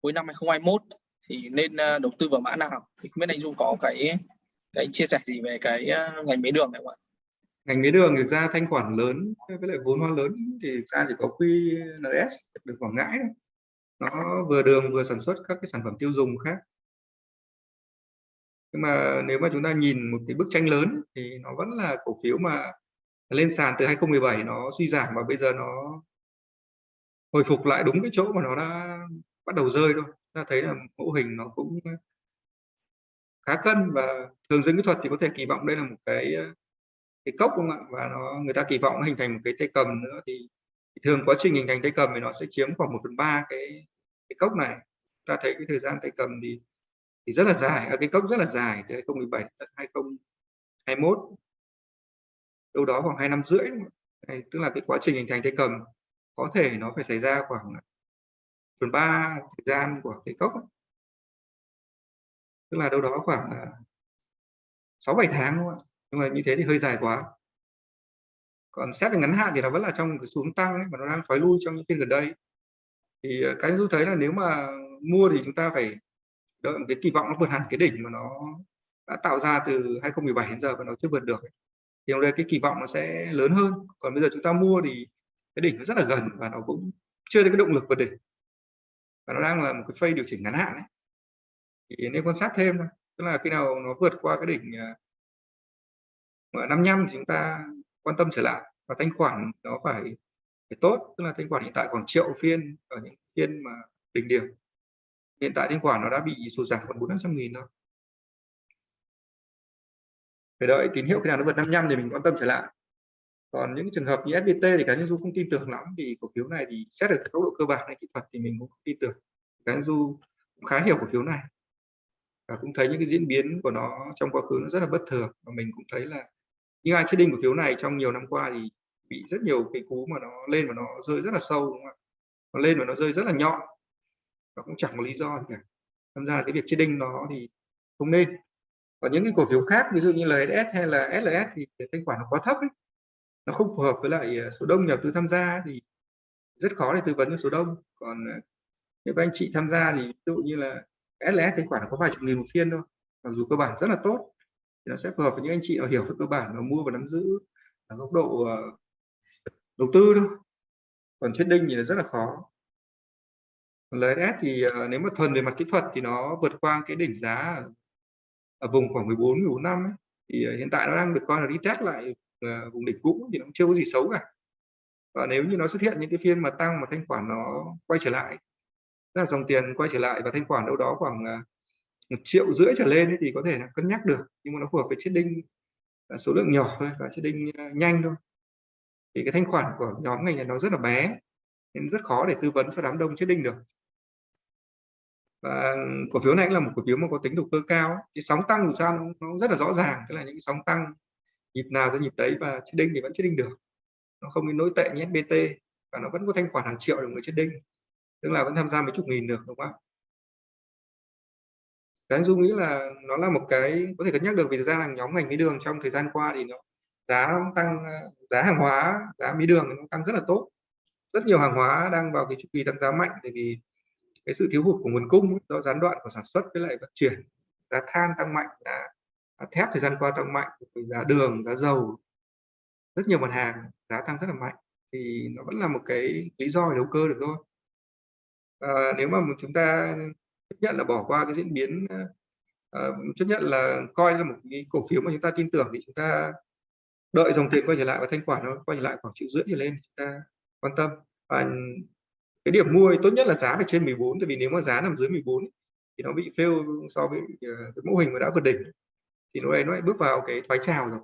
cuối năm 2021 thì nên uh, đầu tư vào mã nào thì không biết anh Dung có cái cái chia sẻ gì về cái uh, ngành mía đường này không ạ? ngành mía đường thực ra thanh khoản lớn với lại vốn hóa lớn thì ra chỉ có QNS được Quảng Ngãi thôi. nó vừa đường vừa sản xuất các cái sản phẩm tiêu dùng khác nhưng mà nếu mà chúng ta nhìn một cái bức tranh lớn thì nó vẫn là cổ phiếu mà lên sàn từ 2017 nó suy giảm và bây giờ nó hồi phục lại đúng cái chỗ mà nó đã bắt đầu rơi thôi. Ta thấy là mẫu hình nó cũng khá cân và thường dân kỹ thuật thì có thể kỳ vọng đây là một cái cái cốc không ạ? Và nó người ta kỳ vọng nó hình thành một cái tay cầm nữa thì, thì thường quá trình hình thành tay cầm thì nó sẽ chiếm khoảng 1 phần ba cái cái cốc này. Ta thấy cái thời gian tay cầm thì thì rất là dài. Ở cái cốc rất là dài từ 2017 đến 2021 đâu đó khoảng hai năm rưỡi. Này, tức là cái quá trình hình thành cây cầm có thể nó phải xảy ra khoảng phần ba thời gian của cái cốc tức là đâu đó khoảng à, sáu bảy tháng đúng không nhưng mà như thế thì hơi dài quá. Còn xét về ngắn hạn thì nó vẫn là trong cái xuống tăng ấy, mà nó đang thoái lui trong những phiên gần đây. Thì à, cái tôi thấy là nếu mà mua thì chúng ta phải đợi một cái kỳ vọng nó vượt hẳn cái đỉnh mà nó đã tạo ra từ 2017 đến giờ và nó chưa vượt được thì đây cái kỳ vọng nó sẽ lớn hơn. Còn bây giờ chúng ta mua thì cái đỉnh nó rất là gần và nó cũng chưa thấy cái động lực vượt đỉnh. Và nó đang là một cái phase điều chỉnh ngắn hạn ấy. thì nên quan sát thêm thôi. Tức là khi nào nó vượt qua cái đỉnh à, ở 55 thì chúng ta quan tâm trở lại. Và thanh khoản nó phải phải tốt. Tức là thanh khoản hiện tại khoảng triệu phiên ở những phiên mà đỉnh điểm hiện tại thanh khoản nó đã bị sụt giảm còn bốn năm trăm nghìn thôi. Phải đợi tín hiệu khi nào nó vượt 55 thì mình quan tâm trở lại. Còn những trường hợp như FPT thì cá nhân du không tin tưởng lắm, vì cổ phiếu này thì xét được tốc độ cơ bản hay kỹ thuật thì mình cũng không tin tưởng. Cá nhân du cũng khá hiểu cổ phiếu này. Và cũng thấy những cái diễn biến của nó trong quá khứ nó rất là bất thường, và mình cũng thấy là những ai trading cổ phiếu này trong nhiều năm qua thì bị rất nhiều cái cú mà nó lên và nó rơi rất là sâu, đúng không ạ? Nó lên và nó rơi rất là nhọn nó cũng chẳng có lý do gì cả. Tham gia cái việc trading nó thì không nên. Còn những cái cổ phiếu khác, ví dụ như LS hay là SLS thì thanh khoản nó quá thấp ấy. nó không phù hợp với lại ờ, số đông nhà đầu tư tham gia thì rất khó để tư vấn cho số đông. Còn ờ, nếu các anh chị tham gia thì ví dụ như là SLS thanh khoản nó có vài chục nghìn một phiên thôi, mặc dù cơ bản rất là tốt, thì nó sẽ phù hợp với những anh chị hiểu về cơ bản và mua và nắm giữ ở góc độ ờ, đầu tư thôi. Còn trading thì là rất là khó. LS thì uh, nếu mà thuần về mặt kỹ thuật thì nó vượt qua cái đỉnh giá ở vùng khoảng 14 14 năm ấy. thì uh, hiện tại nó đang được coi là đi test lại uh, vùng đỉnh cũ thì nó chưa có gì xấu cả. Và nếu như nó xuất hiện những cái phiên mà tăng mà thanh khoản nó quay trở lại tức là dòng tiền quay trở lại và thanh khoản đâu đó khoảng một triệu rưỡi trở lên ấy, thì có thể là cân nhắc được nhưng mà nó phù hợp với trading số lượng nhỏ thôi và trading nhanh thôi. Thì cái thanh khoản của nhóm ngành này nó rất là bé nên rất khó để tư vấn cho đám đông trading được. Và cổ phiếu này là một cổ phiếu mà có tính đầu cơ cao cái sóng tăng của sao nó, nó rất là rõ ràng tức là những sóng tăng nhịp nào ra nhịp đấy và trading thì vẫn trading được. Nó không đến nỗi tệ như SBT và nó vẫn có thanh khoản hàng triệu được người trading tức là vẫn tham gia mấy chục nghìn được đúng không ạ? Cái dung nghĩ là nó là một cái có thể cân nhắc được vì thực ra là nhóm ngành mía đường trong thời gian qua thì nó giá tăng giá hàng hóa giá mía đường nó tăng rất là tốt rất nhiều hàng hóa đang vào cái chu kỳ tăng giá mạnh bởi vì cái sự thiếu hụt của nguồn cung do gián đoạn của sản xuất với lại vận chuyển giá than tăng mạnh giá thép thời gian qua tăng mạnh giá đường giá dầu rất nhiều mặt hàng giá tăng rất là mạnh. Thì nó vẫn là một cái lý do để đầu cơ được thôi. À, nếu mà chúng ta chấp nhận là bỏ qua cái diễn biến uh, chấp nhận là coi là một cái cổ phiếu mà chúng ta tin tưởng thì chúng ta đợi dòng tiền quay trở lại và thanh khoản nó quay trở lại khoảng triệu rưỡi trở lên chúng ta quan tâm. Và cái điểm mua tốt nhất là giá phải trên 14 tại vì nếu mà giá nằm dưới 14 thì nó bị fail so với ờ, cái mô hình mà đã vượt đỉnh. Thì nó đây nó lại bước vào cái thoái trào rồi.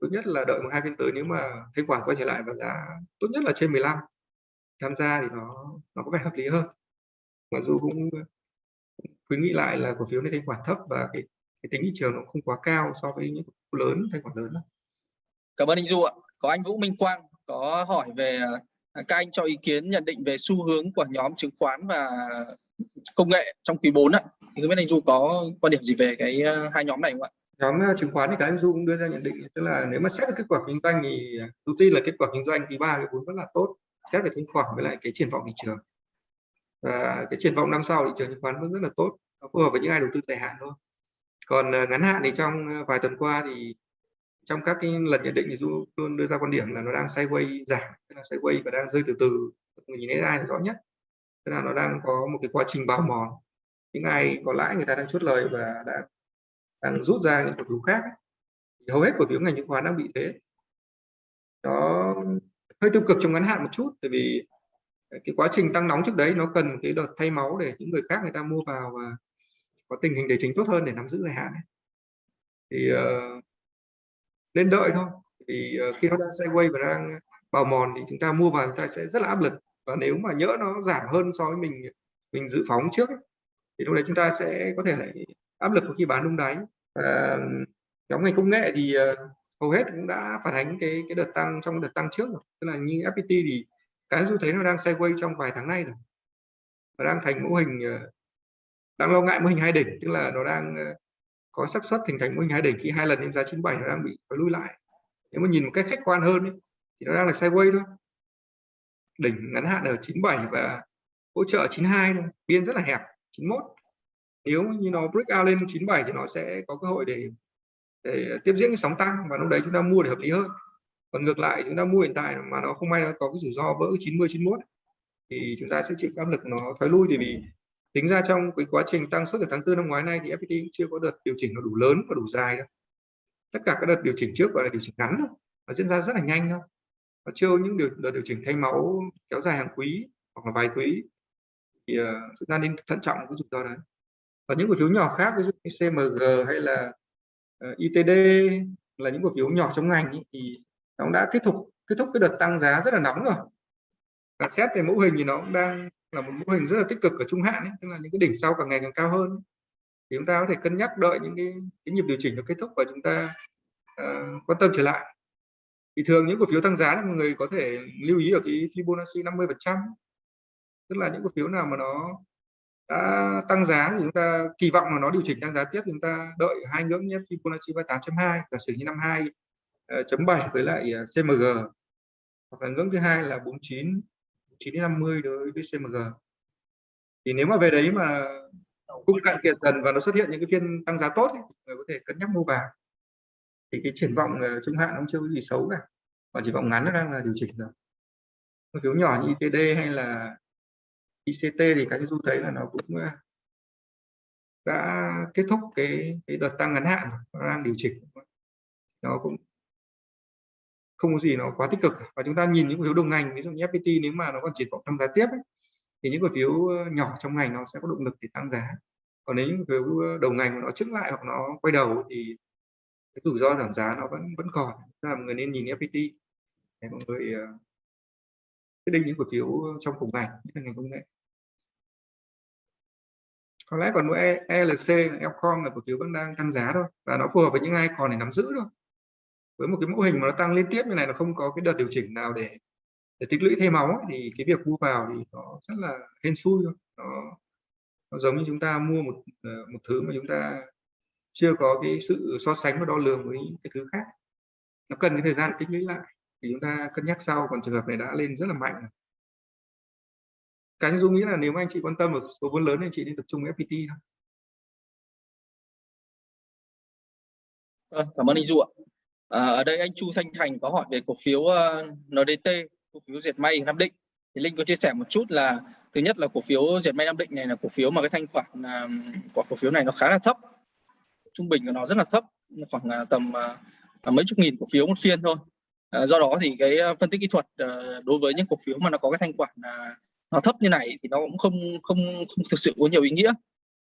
Tốt nhất là đợi một hai phiên tới nếu mà thanh khoản quay trở lại và giá tốt nhất là trên 15 tham gia thì nó nó có vẻ hợp lý hơn. Mặc dù cũng khuyến nghị lại là cổ phiếu này thanh khoản thấp và cái, cái tính thị trường nó không quá cao so với những cổ lớn thanh khoản lớn đó. Cảm ơn anh Du ạ. Có anh Vũ Minh Quang có hỏi về À, các anh cho ý kiến, nhận định về xu hướng của nhóm chứng khoán và công nghệ trong quý 4 ạ. Thì không biết anh Du có quan điểm gì về cái ờ, hai nhóm này không ạ? Nhóm ờ, chứng khoán thì cái anh Du cũng đưa ra nhận định, tức là nếu mà xét được kết quả kinh doanh thì ờ, tôi tin là kết quả kinh doanh quý 3 quý 4 rất là tốt, xét về thanh khoản với lại cái triển vọng thị trường và cái triển vọng năm sau thị trường chứng khoán vẫn rất là tốt phù hợp với những ai đầu tư dài hạn thôi còn ngắn hạn thì trong vài tuần qua thì trong các cái lần nhận định thì du luôn đưa ra quan điểm là nó đang sideways giảm tức là sideways và đang rơi từ từ. Người nhìn thấy ai là rõ nhất. Tức là nó đang có một cái quá trình bào mòn. Những ai có lãi người ta đang chốt lời và đã đang rút ra những cổ phiếu khác. Thì hầu hết cổ phiếu ngành chứng khoán đang bị thế. Nó hơi tiêu cực trong ngắn hạn một chút tại vì cái quá trình tăng nóng trước đấy nó cần cái đợt thay máu để những người khác người ta mua vào và có tình hình tài chính tốt hơn để nắm giữ dài hạn ấy. thì uh, nên đợi thôi. Thì ờ, khi nó đang sideways và đang bào mòn thì chúng ta mua vào chúng ta sẽ rất là áp lực. Và nếu mà nhỡ nó giảm hơn so với mình mình dự phóng trước ấy, thì lúc đấy chúng ta sẽ có thể lại áp lực khi bán đúng đáy. Và nhóm ngành công nghệ thì ờ, hầu hết cũng đã phản ánh cái cái đợt tăng trong đợt tăng trước rồi. Tức là như FPT thì cái xu thấy nó đang sideways trong vài tháng nay rồi. Và đang thành mô hình ờ, đang lo ngại mô hình hai đỉnh tức là nó đang có xác suất hình thành mô hình hai đỉnh khi hai lần lên giá 97 nó đang bị nó lui lại. Nếu mà nhìn một cách khách quan hơn ấy, thì nó đang là sideways thôi. Đỉnh ngắn hạn ở 97 và hỗ trợ 92 thôi biên rất là hẹp 91 nếu như nó break out lên 97 thì nó sẽ có cơ hội để để tiếp diễn cái sóng tăng và lúc đấy chúng ta mua để hợp lý hơn. Còn ngược lại chúng ta mua hiện tại mà nó không may nó có cái rủi ro vỡ 90 91 thì chúng ta sẽ chịu áp lực nó thoái lui. Thì vì tính ra trong cái quá trình tăng suất từ tháng 4 năm ngoái này thì FPT cũng chưa có đợt điều chỉnh nó đủ lớn và đủ dài đâu. Tất cả các đợt điều chỉnh trước gọi là điều chỉnh ngắn thôi nó diễn ra rất là nhanh thôi. Và chưa những điều đợt điều chỉnh thay máu kéo dài hàng quý hoặc là vài quý thì uh, chúng ta nên thận trọng cái rủi ro đấy. Và những cổ phiếu nhỏ khác ví dụ như CMG hay là ờ, uh, ITD là những cổ phiếu nhỏ trong ngành ý, thì nó đã kết thúc kết thúc cái đợt tăng giá rất là nóng rồi và xét về mẫu hình thì nó cũng đang là một mẫu hình rất là tích cực ở trung hạn ấy, tức là những cái đỉnh sau càng ngày càng cao hơn. Thì chúng ta có thể cân nhắc đợi những cái, cái nhịp điều chỉnh nó kết thúc và chúng ta uh, quan tâm trở lại. Thì thường những cổ phiếu tăng giá thì mọi người có thể lưu ý ở cái Fibonacci 50 phần trăm. Tức là những cổ phiếu nào mà nó đã tăng giá thì chúng ta kỳ vọng là nó điều chỉnh tăng giá tiếp chúng ta đợi hai ngưỡng nhất Fibonacci 38.2 giả sử như năm 2 ờ, chấm 7 với lại ờ, CMG hoặc là ngưỡng thứ hai là 49 9 đến 50 đối với CMG thì nếu mà về đấy mà cung cạn kiệt dần và nó xuất hiện những cái phiên tăng giá tốt ấy, người có thể cân nhắc mua vào. Thì cái triển vọng ờ, trung hạn nó chưa có gì xấu cả và triển vọng ngắn nó đang là điều chỉnh rồi cổ phiếu nhỏ như ITD hay là ICT thì cái du thấy là nó cũng ờ, đã kết thúc cái cái đợt tăng ngắn hạn nó đang điều chỉnh. Nó cũng không có gì nó quá tích cực. Và chúng ta nhìn những cổ phiếu đồng ngành ví dụ như FPT nếu mà nó còn triển vọng tăng giá tiếp ấy, thì những cổ phiếu ờ, nhỏ trong ngành nó sẽ có động lực để tăng giá. Còn nếu những cổ phiếu ờ, đầu ngành mà nó trước lại hoặc nó quay đầu thì cái rủi ro giảm giá nó vẫn vẫn còn. Là mọi người nên nhìn FPT để mọi người ờ, quyết định những cổ phiếu trong cùng ngành nhất là ngành công nghệ. Có lẽ còn mỗi ELC, Elcom là cổ phiếu vẫn đang tăng giá thôi và nó phù hợp với những ai còn để nắm giữ thôi với một cái mẫu hình mà nó tăng liên tiếp như này nó không có cái đợt điều chỉnh nào để để tích lũy thêm máu ấy, thì cái việc mua vào thì nó rất là hên xui thôi. Nó, nó giống như chúng ta mua một ờ, một thứ mà chúng ta chưa có cái sự so sánh và đo lường với cái thứ khác. Nó cần cái thời gian tích lũy lại thì chúng ta cân nhắc sau còn trường hợp này đã lên rất là mạnh cái dung nghĩ là nếu mà anh chị quan tâm một số vốn lớn thì anh chị nên tập trung FPT thôi. À, cảm ơn anh Du ạ à, ở đây anh Chu Thanh Thành có hỏi về cổ phiếu ờ, uh, NDT cổ phiếu Diệt may Nam Định. Thì Linh có chia sẻ một chút là thứ nhất là cổ phiếu Diệt may Nam Định này là cổ phiếu mà cái thanh khoản uh, của cổ phiếu này nó khá là thấp. Trung bình của nó rất là thấp khoảng uh, tầm uh, mấy chục nghìn cổ phiếu một phiên thôi. Uh, do đó thì cái phân tích kỹ thuật uh, đối với những cổ phiếu mà nó có cái thanh khoản uh, nó thấp như này thì nó cũng không không không thực sự có nhiều ý nghĩa.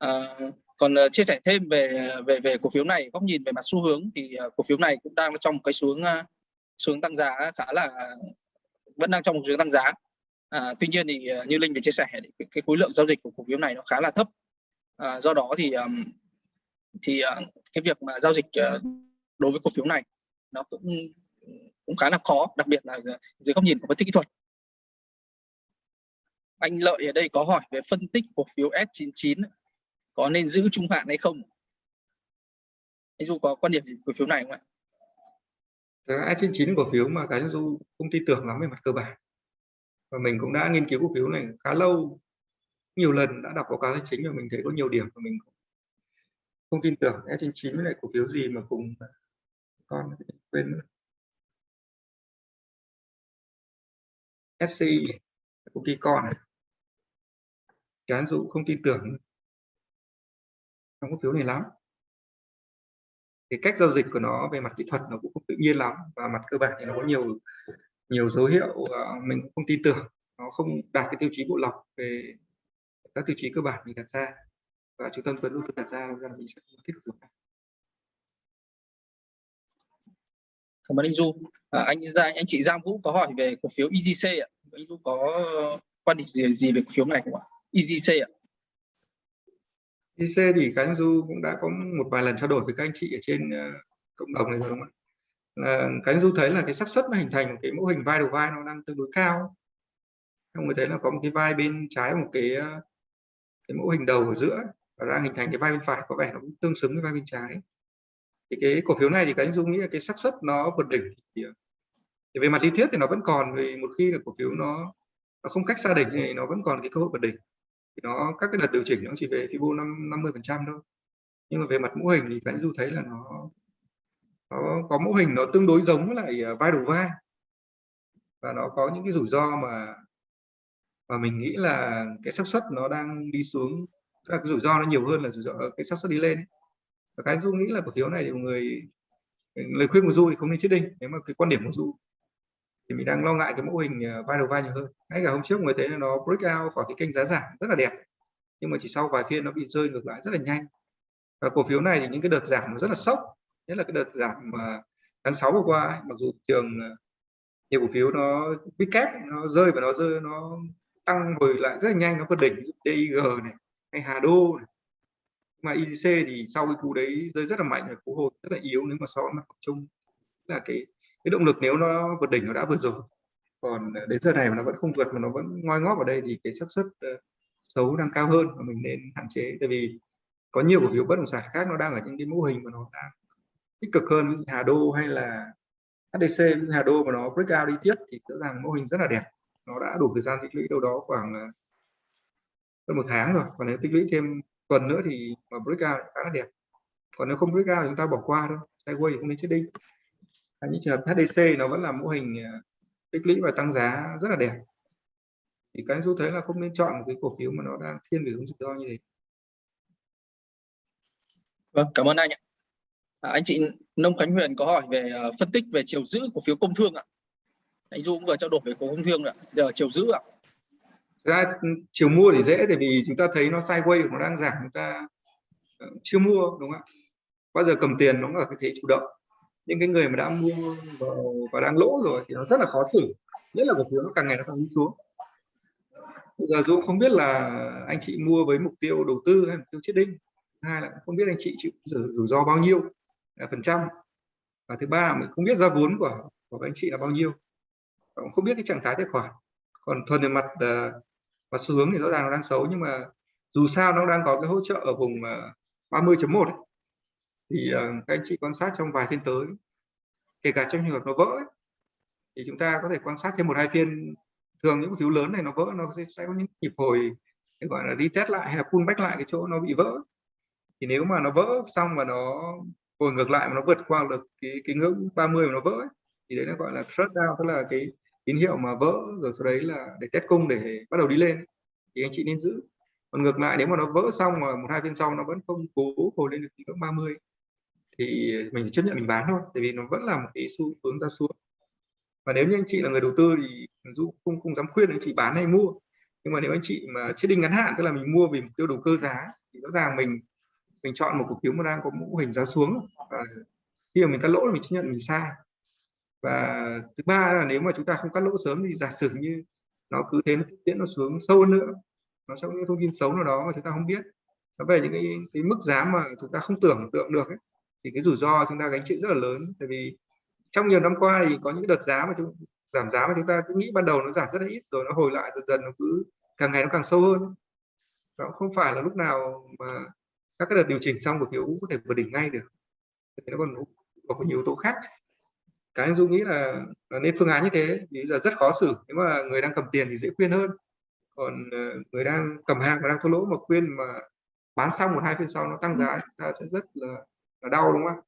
Uh, còn uh, chia sẻ thêm về về về cổ phiếu này góc nhìn về mặt xu hướng thì uh, cổ phiếu này cũng đang trong một cái xuống uh, xuống tăng giá khá là vẫn đang trong một hướng tăng giá. À, tuy nhiên thì uh, như linh vừa chia sẻ thì cái, cái khối lượng giao dịch của cổ phiếu này nó khá là thấp. À, do đó thì um, thì uh, cái việc mà giao dịch uh, đối với cổ phiếu này nó cũng cũng khá là khó đặc biệt là dưới góc nhìn của phân tích kỹ thuật. Anh lợi ở đây có hỏi về phân tích cổ phiếu S99 có nên giữ trung hạn hay không? Anh Du có quan điểm gì cổ phiếu này không ạ? S99 cổ phiếu mà cái Du không tin tưởng lắm về mặt cơ bản. Và mình cũng đã nghiên cứu cổ phiếu này khá lâu, nhiều lần đã đọc báo cáo tài chính và mình thấy có nhiều điểm mà mình không tin tưởng. S99 với lại cổ phiếu gì mà cùng con quên nữa. SCI công ty con. Này cái dụ không tin tưởng trong cổ phiếu này lắm. Cái cách giao dịch của nó về mặt kỹ thuật nó cũng không tự nhiên lắm và mặt cơ bản thì nó có nhiều nhiều dấu hiệu ờ, mình cũng không tin tưởng. Nó không đạt cái tiêu chí bộ lọc về các tiêu chí cơ bản mình đặt ra. Và trung tâm tuấn đầu tư đặt ra ra mình sẽ thích dùng cảm ơn anh Du. À, anh anh chị Giang Vũ có hỏi về cổ phiếu EGC ạ. Anh Du có ờ, quan điểm gì, gì về cổ phiếu này không ạ? EGC ạ. IC thì các anh Du cũng đã có một vài lần trao đổi với các anh chị ở trên ờ, cộng đồng này rồi đúng không ạ? Là các anh Du thấy là cái xác suất nó hình thành cái mô hình vai đầu vai nó đang tương đối cao. Không người thấy là có một cái vai bên trái một cái ờ, cái mẫu hình đầu ở giữa và đang hình thành cái vai bên phải có vẻ nó cũng tương xứng với vai bên trái. Thì cái cổ phiếu này thì các anh du nghĩ là cái xác suất nó vượt đỉnh thì, ờ, thì về mặt lý thuyết thì nó vẫn còn vì một khi là cổ phiếu nó nó không cách xa đỉnh thì nó vẫn còn cái cơ hội vượt đỉnh thì nó, các cái đợt điều chỉnh nó chỉ về Fibo năm 50 phần trăm thôi nhưng mà về mặt mô hình thì các du thấy là nó nó có mô hình nó tương đối giống với lại à, vai đầu vai và nó có những cái rủi ro mà và mình nghĩ là cái xác suất nó đang đi xuống, các cái rủi ro nó nhiều hơn là rủi ro ờ, cái xác suất đi lên ấy. và cái du nghĩ là cổ phiếu này thì người lời khuyên của du thì không nên chết đinh, nếu mà cái quan điểm của du thì mình đang lo ngại cái mẫu hình ờ, vai đầu vai nhiều hơn. Ngay cả hôm trước người thấy là nó break out khỏi cái kênh giá giảm rất là đẹp nhưng mà chỉ sau vài phiên nó bị rơi ngược lại rất là nhanh. Và cổ phiếu này thì những cái đợt giảm nó rất là sốc nhất là cái đợt giảm mà tháng 6 vừa qua ấy, mặc dù trường ờ, nhiều cổ phiếu nó bị kép nó rơi và nó rơi nó tăng hồi lại rất là nhanh nó vượt đỉnh DIG này hay Hà Đô này. mà IGC thì sau cái cú đấy rơi rất là mạnh và cú hồi rất là yếu nếu mà so với mặt chung. Là cái cái động lực nếu nó vượt đỉnh nó đã vượt rồi. Còn đến giờ này mà nó vẫn không vượt mà nó vẫn ngoi ngót ở đây thì cái xác suất ờ, xấu đang cao hơn và mình nên hạn chế. Tại vì có nhiều cổ phiếu bất động sản khác nó đang ở những cái mô hình mà nó đang tích cực hơn Hà Đô hay là HDC Hà Đô mà nó break out đi tiếp thì rõ ràng mô hình rất là đẹp. Nó đã đủ thời gian tích lũy đâu đó khoảng ờ, hơn một tháng rồi. Còn nếu tích lũy thêm tuần nữa thì mà break out khá là đẹp. Còn nếu không break out thì chúng ta bỏ qua thôi. Sideways thì không nên chết đi những trường hợp HDC nó vẫn là mô hình ờ, tích lũy và tăng giá rất là đẹp. Thì cái du thấy là không nên chọn một cái cổ phiếu mà nó đang thiên về hướng rủi ro như thế. Vâng cảm ơn anh ạ. À, anh chị Nông Khánh Huyền có hỏi về uh, phân tích về chiều giữ cổ phiếu công thương ạ. Anh Du cũng vừa trao đổi về cổ công thương ạ giờ chiều giữ ạ. Ra chiều mua thì dễ tại vì chúng ta thấy nó sideways nó đang giảm chúng ta uh, chưa mua đúng không ạ? Bao giờ cầm tiền nó ở cái thế chủ động những cái người mà đã mua và, và đang lỗ rồi thì nó rất là khó xử nhất là cổ phiếu nó càng ngày nó càng đi xuống. Bây giờ dũng không biết là anh chị mua với mục tiêu đầu tư hay mục tiêu chết đinh hai là không biết anh chị chịu rủi ro bao nhiêu là phần trăm. Và thứ ba mình không biết ra vốn của của anh chị là bao nhiêu cũng không biết cái trạng thái tài khoản. Còn thuần về mặt ờ, và xu hướng thì rõ ràng nó đang xấu nhưng mà dù sao nó đang có cái hỗ trợ ở vùng ờ, 30.1 thì ờ, các anh chị quan sát trong vài phiên tới kể cả trong trường hợp nó vỡ ấy, thì chúng ta có thể quan sát thêm một hai phiên. Thường những cổ phiếu lớn này nó vỡ nó sẽ có những nhịp hồi gọi là đi test lại hay là pull lại cái chỗ nó bị vỡ. Thì nếu mà nó vỡ xong và nó hồi ngược lại mà nó vượt qua được cái cái ngưỡng 30 mà nó vỡ ấy, thì đấy nó gọi là shut down tức là cái tín hiệu mà vỡ rồi sau đấy là để test cung để bắt đầu đi lên. Thì anh chị nên giữ. Còn ngược lại nếu mà nó vỡ xong mà một hai phiên sau nó vẫn không cố hồi lên được ngưỡng 30 thì mình chấp nhận mình bán thôi tại vì nó vẫn là một cái xu hướng ra xuống. Và nếu như anh chị là người đầu tư thì dù không không dám khuyên anh chị bán hay mua nhưng mà nếu anh chị mà chết đinh ngắn hạn tức là mình mua vì mục tiêu đầu cơ giá thì rõ ràng mình mình chọn một cổ phiếu mà đang có mô hình giá xuống. Và khi mà mình cắt lỗ là mình chấp nhận mình sai. Và thứ ba là nếu mà chúng ta không cắt lỗ sớm thì giả sử như nó cứ thế nó tiễn nó xuống sâu hơn nữa nó sẽ có những thông tin xấu nào đó mà chúng ta không biết. Nó về những cái, cái mức giá mà chúng ta không tưởng tượng được ấy, thì cái rủi ro chúng ta gánh chịu rất là lớn. Tại vì trong nhiều năm qua thì có những đợt giá mà chúng giảm giá mà chúng ta cứ nghĩ ban đầu nó giảm rất là ít rồi nó hồi lại dần dần nó cứ càng ngày nó càng sâu hơn. Đó không phải là lúc nào mà các cái đợt điều chỉnh xong của phiếu có thể vượt đỉnh ngay được. Thì nó còn có nhiều yếu tố khác. Cái anh dung nghĩ là, là nên phương án như thế thì giờ rất khó xử. Nếu mà người đang cầm tiền thì dễ khuyên hơn. Còn ờ, người đang cầm hàng và đang thua lỗ mà khuyên mà bán xong một hai phiên sau nó tăng giá chúng ta sẽ rất là, là đau đúng không?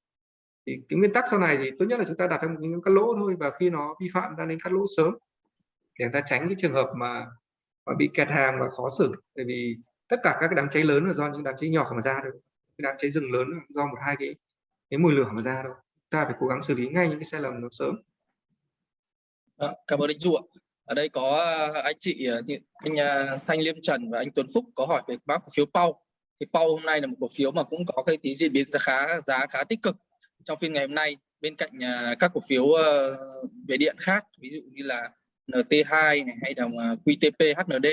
Thì cái nguyên tắc sau này thì tốt nhất là chúng ta đặt trong những cắt lỗ thôi và khi nó vi phạm ta nên cắt lỗ sớm để ta tránh cái trường hợp mà, mà bị kẹt hàng và khó xử. Bởi vì tất cả các cái đám cháy lớn là do những đám cháy nhỏ mà ra đâu cái đám cháy rừng lớn do một hai cái cái mùi lửa mà ra đâu ta phải cố gắng xử lý ngay những cái sai lầm nó sớm. À, cảm ơn anh Du ạ. Ở đây có à, anh chị à, anh à, Thanh Liêm Trần và anh Tuấn Phúc có hỏi về mã cổ phiếu Pau thì Pau hôm nay là một cổ phiếu mà cũng có cái tí diễn biến giá khá giá khá tích cực. Trong phiên ngày hôm nay bên cạnh à, các cổ phiếu ờ, về điện khác ví dụ như là NT2 này hay là à, QTP HND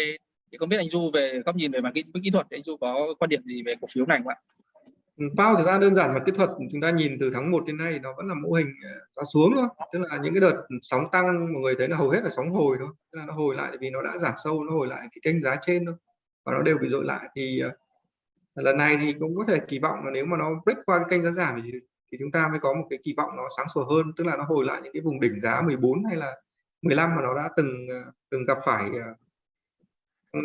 thì không biết anh Du về góc nhìn về mặt kỹ, kỹ thuật anh Du có quan điểm gì về cổ phiếu này không ạ? Ừ, bao thực ra đơn giản và kỹ thuật chúng ta nhìn từ tháng 1 đến nay nó vẫn là mô hình à, ra xuống thôi. Tức là những cái đợt sóng tăng mọi người thấy là hầu hết là sóng hồi thôi. Tức là nó hồi lại vì nó đã giảm sâu nó hồi lại cái kênh giá trên thôi. Và nó đều bị dội lại thì lần này thì cũng có thể kỳ vọng là nếu mà nó break qua cái kênh giá giảm thì, thì chúng ta mới có một cái kỳ vọng nó sáng sủa hơn tức là nó hồi lại những cái vùng đỉnh giá 14 hay là 15 mà nó đã từng à, từng gặp phải à,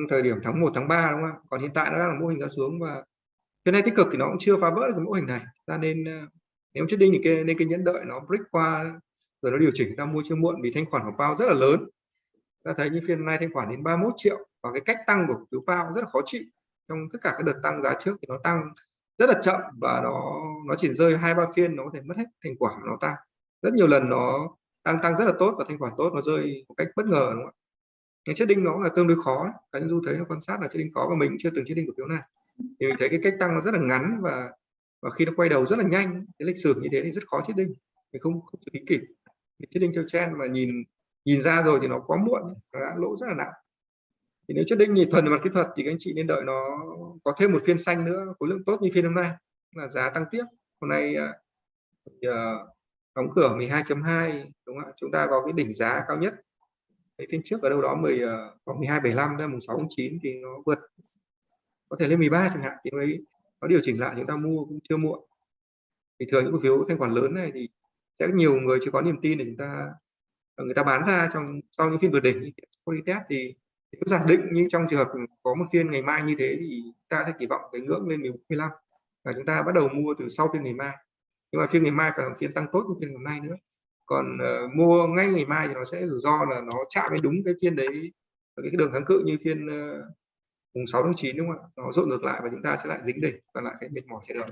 thời điểm tháng 1 tháng 3 đúng không còn hiện tại nó đang là mô hình giá xuống và cái này tích cực thì nó cũng chưa phá vỡ được cái mô hình này. Ta nên à, nếu chết đinh thì cái, nên cái nhẫn đợi nó break qua rồi nó điều chỉnh ta mua chưa muộn vì thanh khoản của Pao rất là lớn. Ta thấy như phiên nay thanh khoản đến 31 triệu và cái cách tăng của phiếu Pao rất là khó chịu trong tất cả các đợt tăng giá trước thì nó tăng rất là chậm và nó nó chỉ rơi hai, ba phiên nó có thể mất hết thành quả nó tăng rất nhiều lần nó tăng tăng rất là tốt và thanh khoản tốt nó rơi một cách bất ngờ, đúng không ạ? Cái chết đinh nó là tương đối khó, cá nhân du thấy nó quan sát là chết đinh khó và mình chưa từng chết đinh cổ phiếu này thì mình thấy cái cách tăng nó rất là ngắn và và khi nó quay đầu rất là nhanh, cái lịch sử như thế thì rất khó chết đinh. Mình không không xử lý kịp. Chết đinh theo trend mà nhìn nhìn ra rồi thì nó quá muộn, nó đã lỗ rất là nặng thì nếu trước đây nhìn thuần về mặt kỹ thuật thì các anh chị nên đợi nó có thêm một phiên xanh nữa khối lượng tốt như phiên hôm nay là giá tăng tiếp. Hôm nay uh, đóng cửa 12.2 đúng không ạ? Chúng ta có cái đỉnh giá cao nhất. Cái phiên trước ở đâu đó 10 uh, à, khoảng 12.75 ra mùng 6 9 thì nó vượt có thể lên 13 chẳng hạn thì đấy nó điều chỉnh lại chúng ta mua cũng chưa muộn. Thì thường những cổ phiếu thanh khoản lớn này thì sẽ nhiều người chưa có niềm tin để chúng ta người ta bán ra trong sau những phiên vượt đỉnh như test thì nếu giả định như trong trường hợp có một phiên ngày mai như thế thì ta sẽ kỳ vọng cái ngưỡng lên 15 và chúng ta bắt đầu mua từ sau phiên ngày mai. Nhưng mà phiên ngày mai phải là phiên tăng tốt như phiên hôm nay nữa. Còn uh, mua ngay ngày mai thì nó sẽ rủi ro là nó chạm với đúng cái phiên đấy cái đường kháng cự như phiên uh, mùng 6 tháng 9 đúng không ạ? Nó dội ngược lại và chúng ta sẽ lại dính đỉnh và lại cái mệt mỏi chờ đường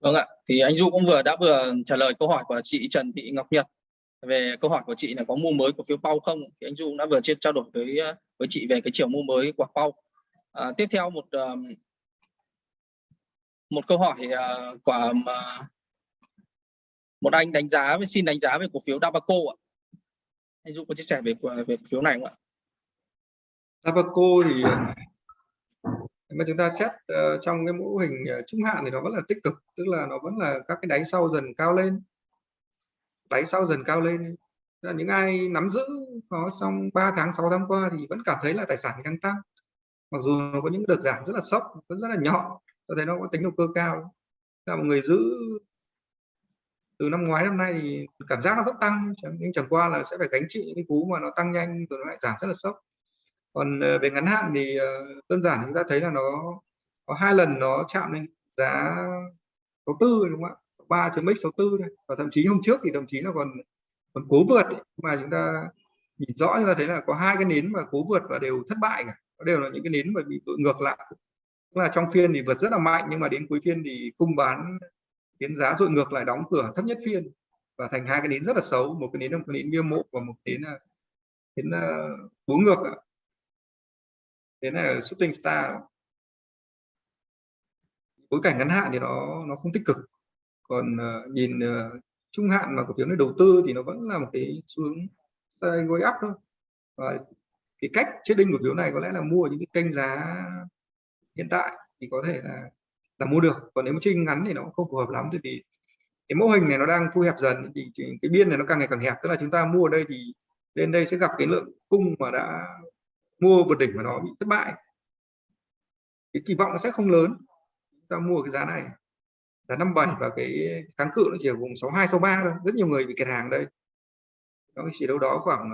vâng ạ thì anh Du cũng vừa đã vừa trả lời câu hỏi của chị Trần Thị Ngọc Nhật về câu hỏi của chị là có mua mới cổ phiếu Pau không? Thì anh Du đã vừa chia trao đổi với ờ, với chị về cái chiều mua mới của Pau. À, tiếp theo một một câu hỏi ờ, của một anh đánh giá xin đánh giá về cổ phiếu Dabaco ạ. Anh Du có chia sẻ về về cổ phiếu này không ạ? Dabaco thì mà chúng ta xét uh, trong cái mô hình uh, trung hạn thì nó vẫn là tích cực tức là nó vẫn là các cái đáy sau dần cao lên đáy sau dần cao lên? Là những ai nắm giữ nó trong 3 tháng 6 tháng qua thì vẫn cảm thấy là tài sản đang tăng. Mặc dù nó có những đợt giảm rất là sốc, vẫn rất là nhỏ tôi thấy nó có tính động cơ cao. Là một người giữ từ năm ngoái năm nay thì cảm giác nó vẫn tăng nhưng chẳng qua là sẽ phải gánh chịu những cái cú mà nó tăng nhanh rồi nó lại giảm rất là sốc. Còn ờ, về ngắn hạn thì ờ, đơn giản chúng ta thấy là nó có hai lần nó chạm lên giá đầu tư đúng không ạ? 3.x64 này và thậm chí hôm trước thì đồng chí là còn còn cố vượt ấy, mà chúng ta nhìn rõ chúng ta thấy là có hai cái nến mà cố vượt và đều thất bại cả. Nó đều là những cái nến mà bị tội ngược lại. Tức là trong phiên thì vượt rất là mạnh nhưng mà đến cuối phiên thì cung bán khiến giá dội ngược lại đóng cửa thấp nhất phiên. Và thành hai cái nến rất là xấu. Một cái nến là một cái nến bia mộ và một nến là nến ờ, cố ngược thế là shooting star. Bối cảnh ngắn hạn thì nó nó không tích cực còn uh, nhìn uh, trung hạn mà cổ phiếu này đầu tư thì nó vẫn là một cái xu hướng ờ, gối up thôi. Và cái cách chết đinh cổ phiếu này có lẽ là mua ở những cái kênh giá hiện tại thì có thể là là mua được. Còn nếu mà trinh ngắn thì nó cũng không phù hợp lắm vì cái mô hình này nó đang thu hẹp dần thì cái biên này nó càng ngày càng hẹp. Tức là chúng ta mua ở đây thì lên đây sẽ gặp cái lượng cung mà đã mua vượt đỉnh mà nó bị thất bại. Cái kỳ vọng nó sẽ không lớn. Chúng ta mua cái giá này giá 57 và cái kháng cự nó chỉ ở vùng 62 63 thôi. Rất nhiều người bị kẹt hàng đây. Nó chỉ đâu đó khoảng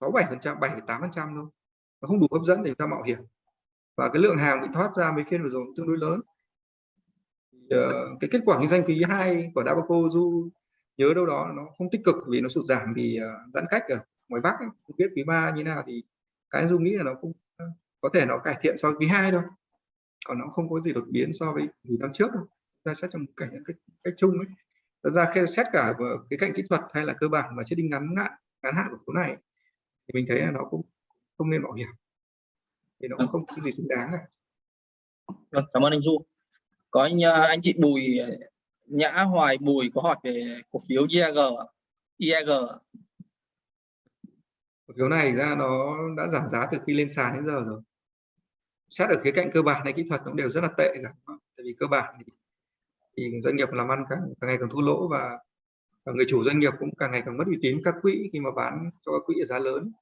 67 phần trăm 7 8 phần trăm thôi. Nó không đủ hấp dẫn để chúng ta mạo hiểm. Và cái lượng hàng bị thoát ra mấy phiên vừa rồi tương đối lớn. Uh, cái kết quả kinh doanh quý 2 của Dabaco du nhớ đâu đó nó không tích cực vì nó sụt giảm vì uh, giãn cách ở ngoài Bắc ấy. không biết quý 3 như nào thì cái du nghĩ là nó cũng có thể nó cải thiện so với quý 2 thôi. Còn nó không có gì đột biến so với năm trước đâu ra xét trong cảnh cách, cách chung ấy. Thật ra khi xét cả cái cạnh kỹ thuật hay là cơ bản mà chết đinh ngắn ngạn ngắn hạn của số này thì mình thấy là nó cũng không nên mạo hiểm. Thì nó cũng không có gì xứng đáng cả. Vâng, cảm ơn anh Du. Có anh anh chị Bùi Nhã Hoài Bùi có hỏi về cổ phiếu IAG IAG cổ phiếu này ra nó đã giảm giá từ khi lên sàn đến giờ rồi. Xét ở khía cạnh cơ bản hay kỹ thuật cũng đều rất là tệ cả. Tại vì cơ bản thì thì doanh nghiệp làm ăn càng, càng ngày càng thua lỗ và, và người chủ doanh nghiệp cũng càng ngày càng mất uy tín. Các quỹ khi mà bán cho các quỹ ở giá lớn.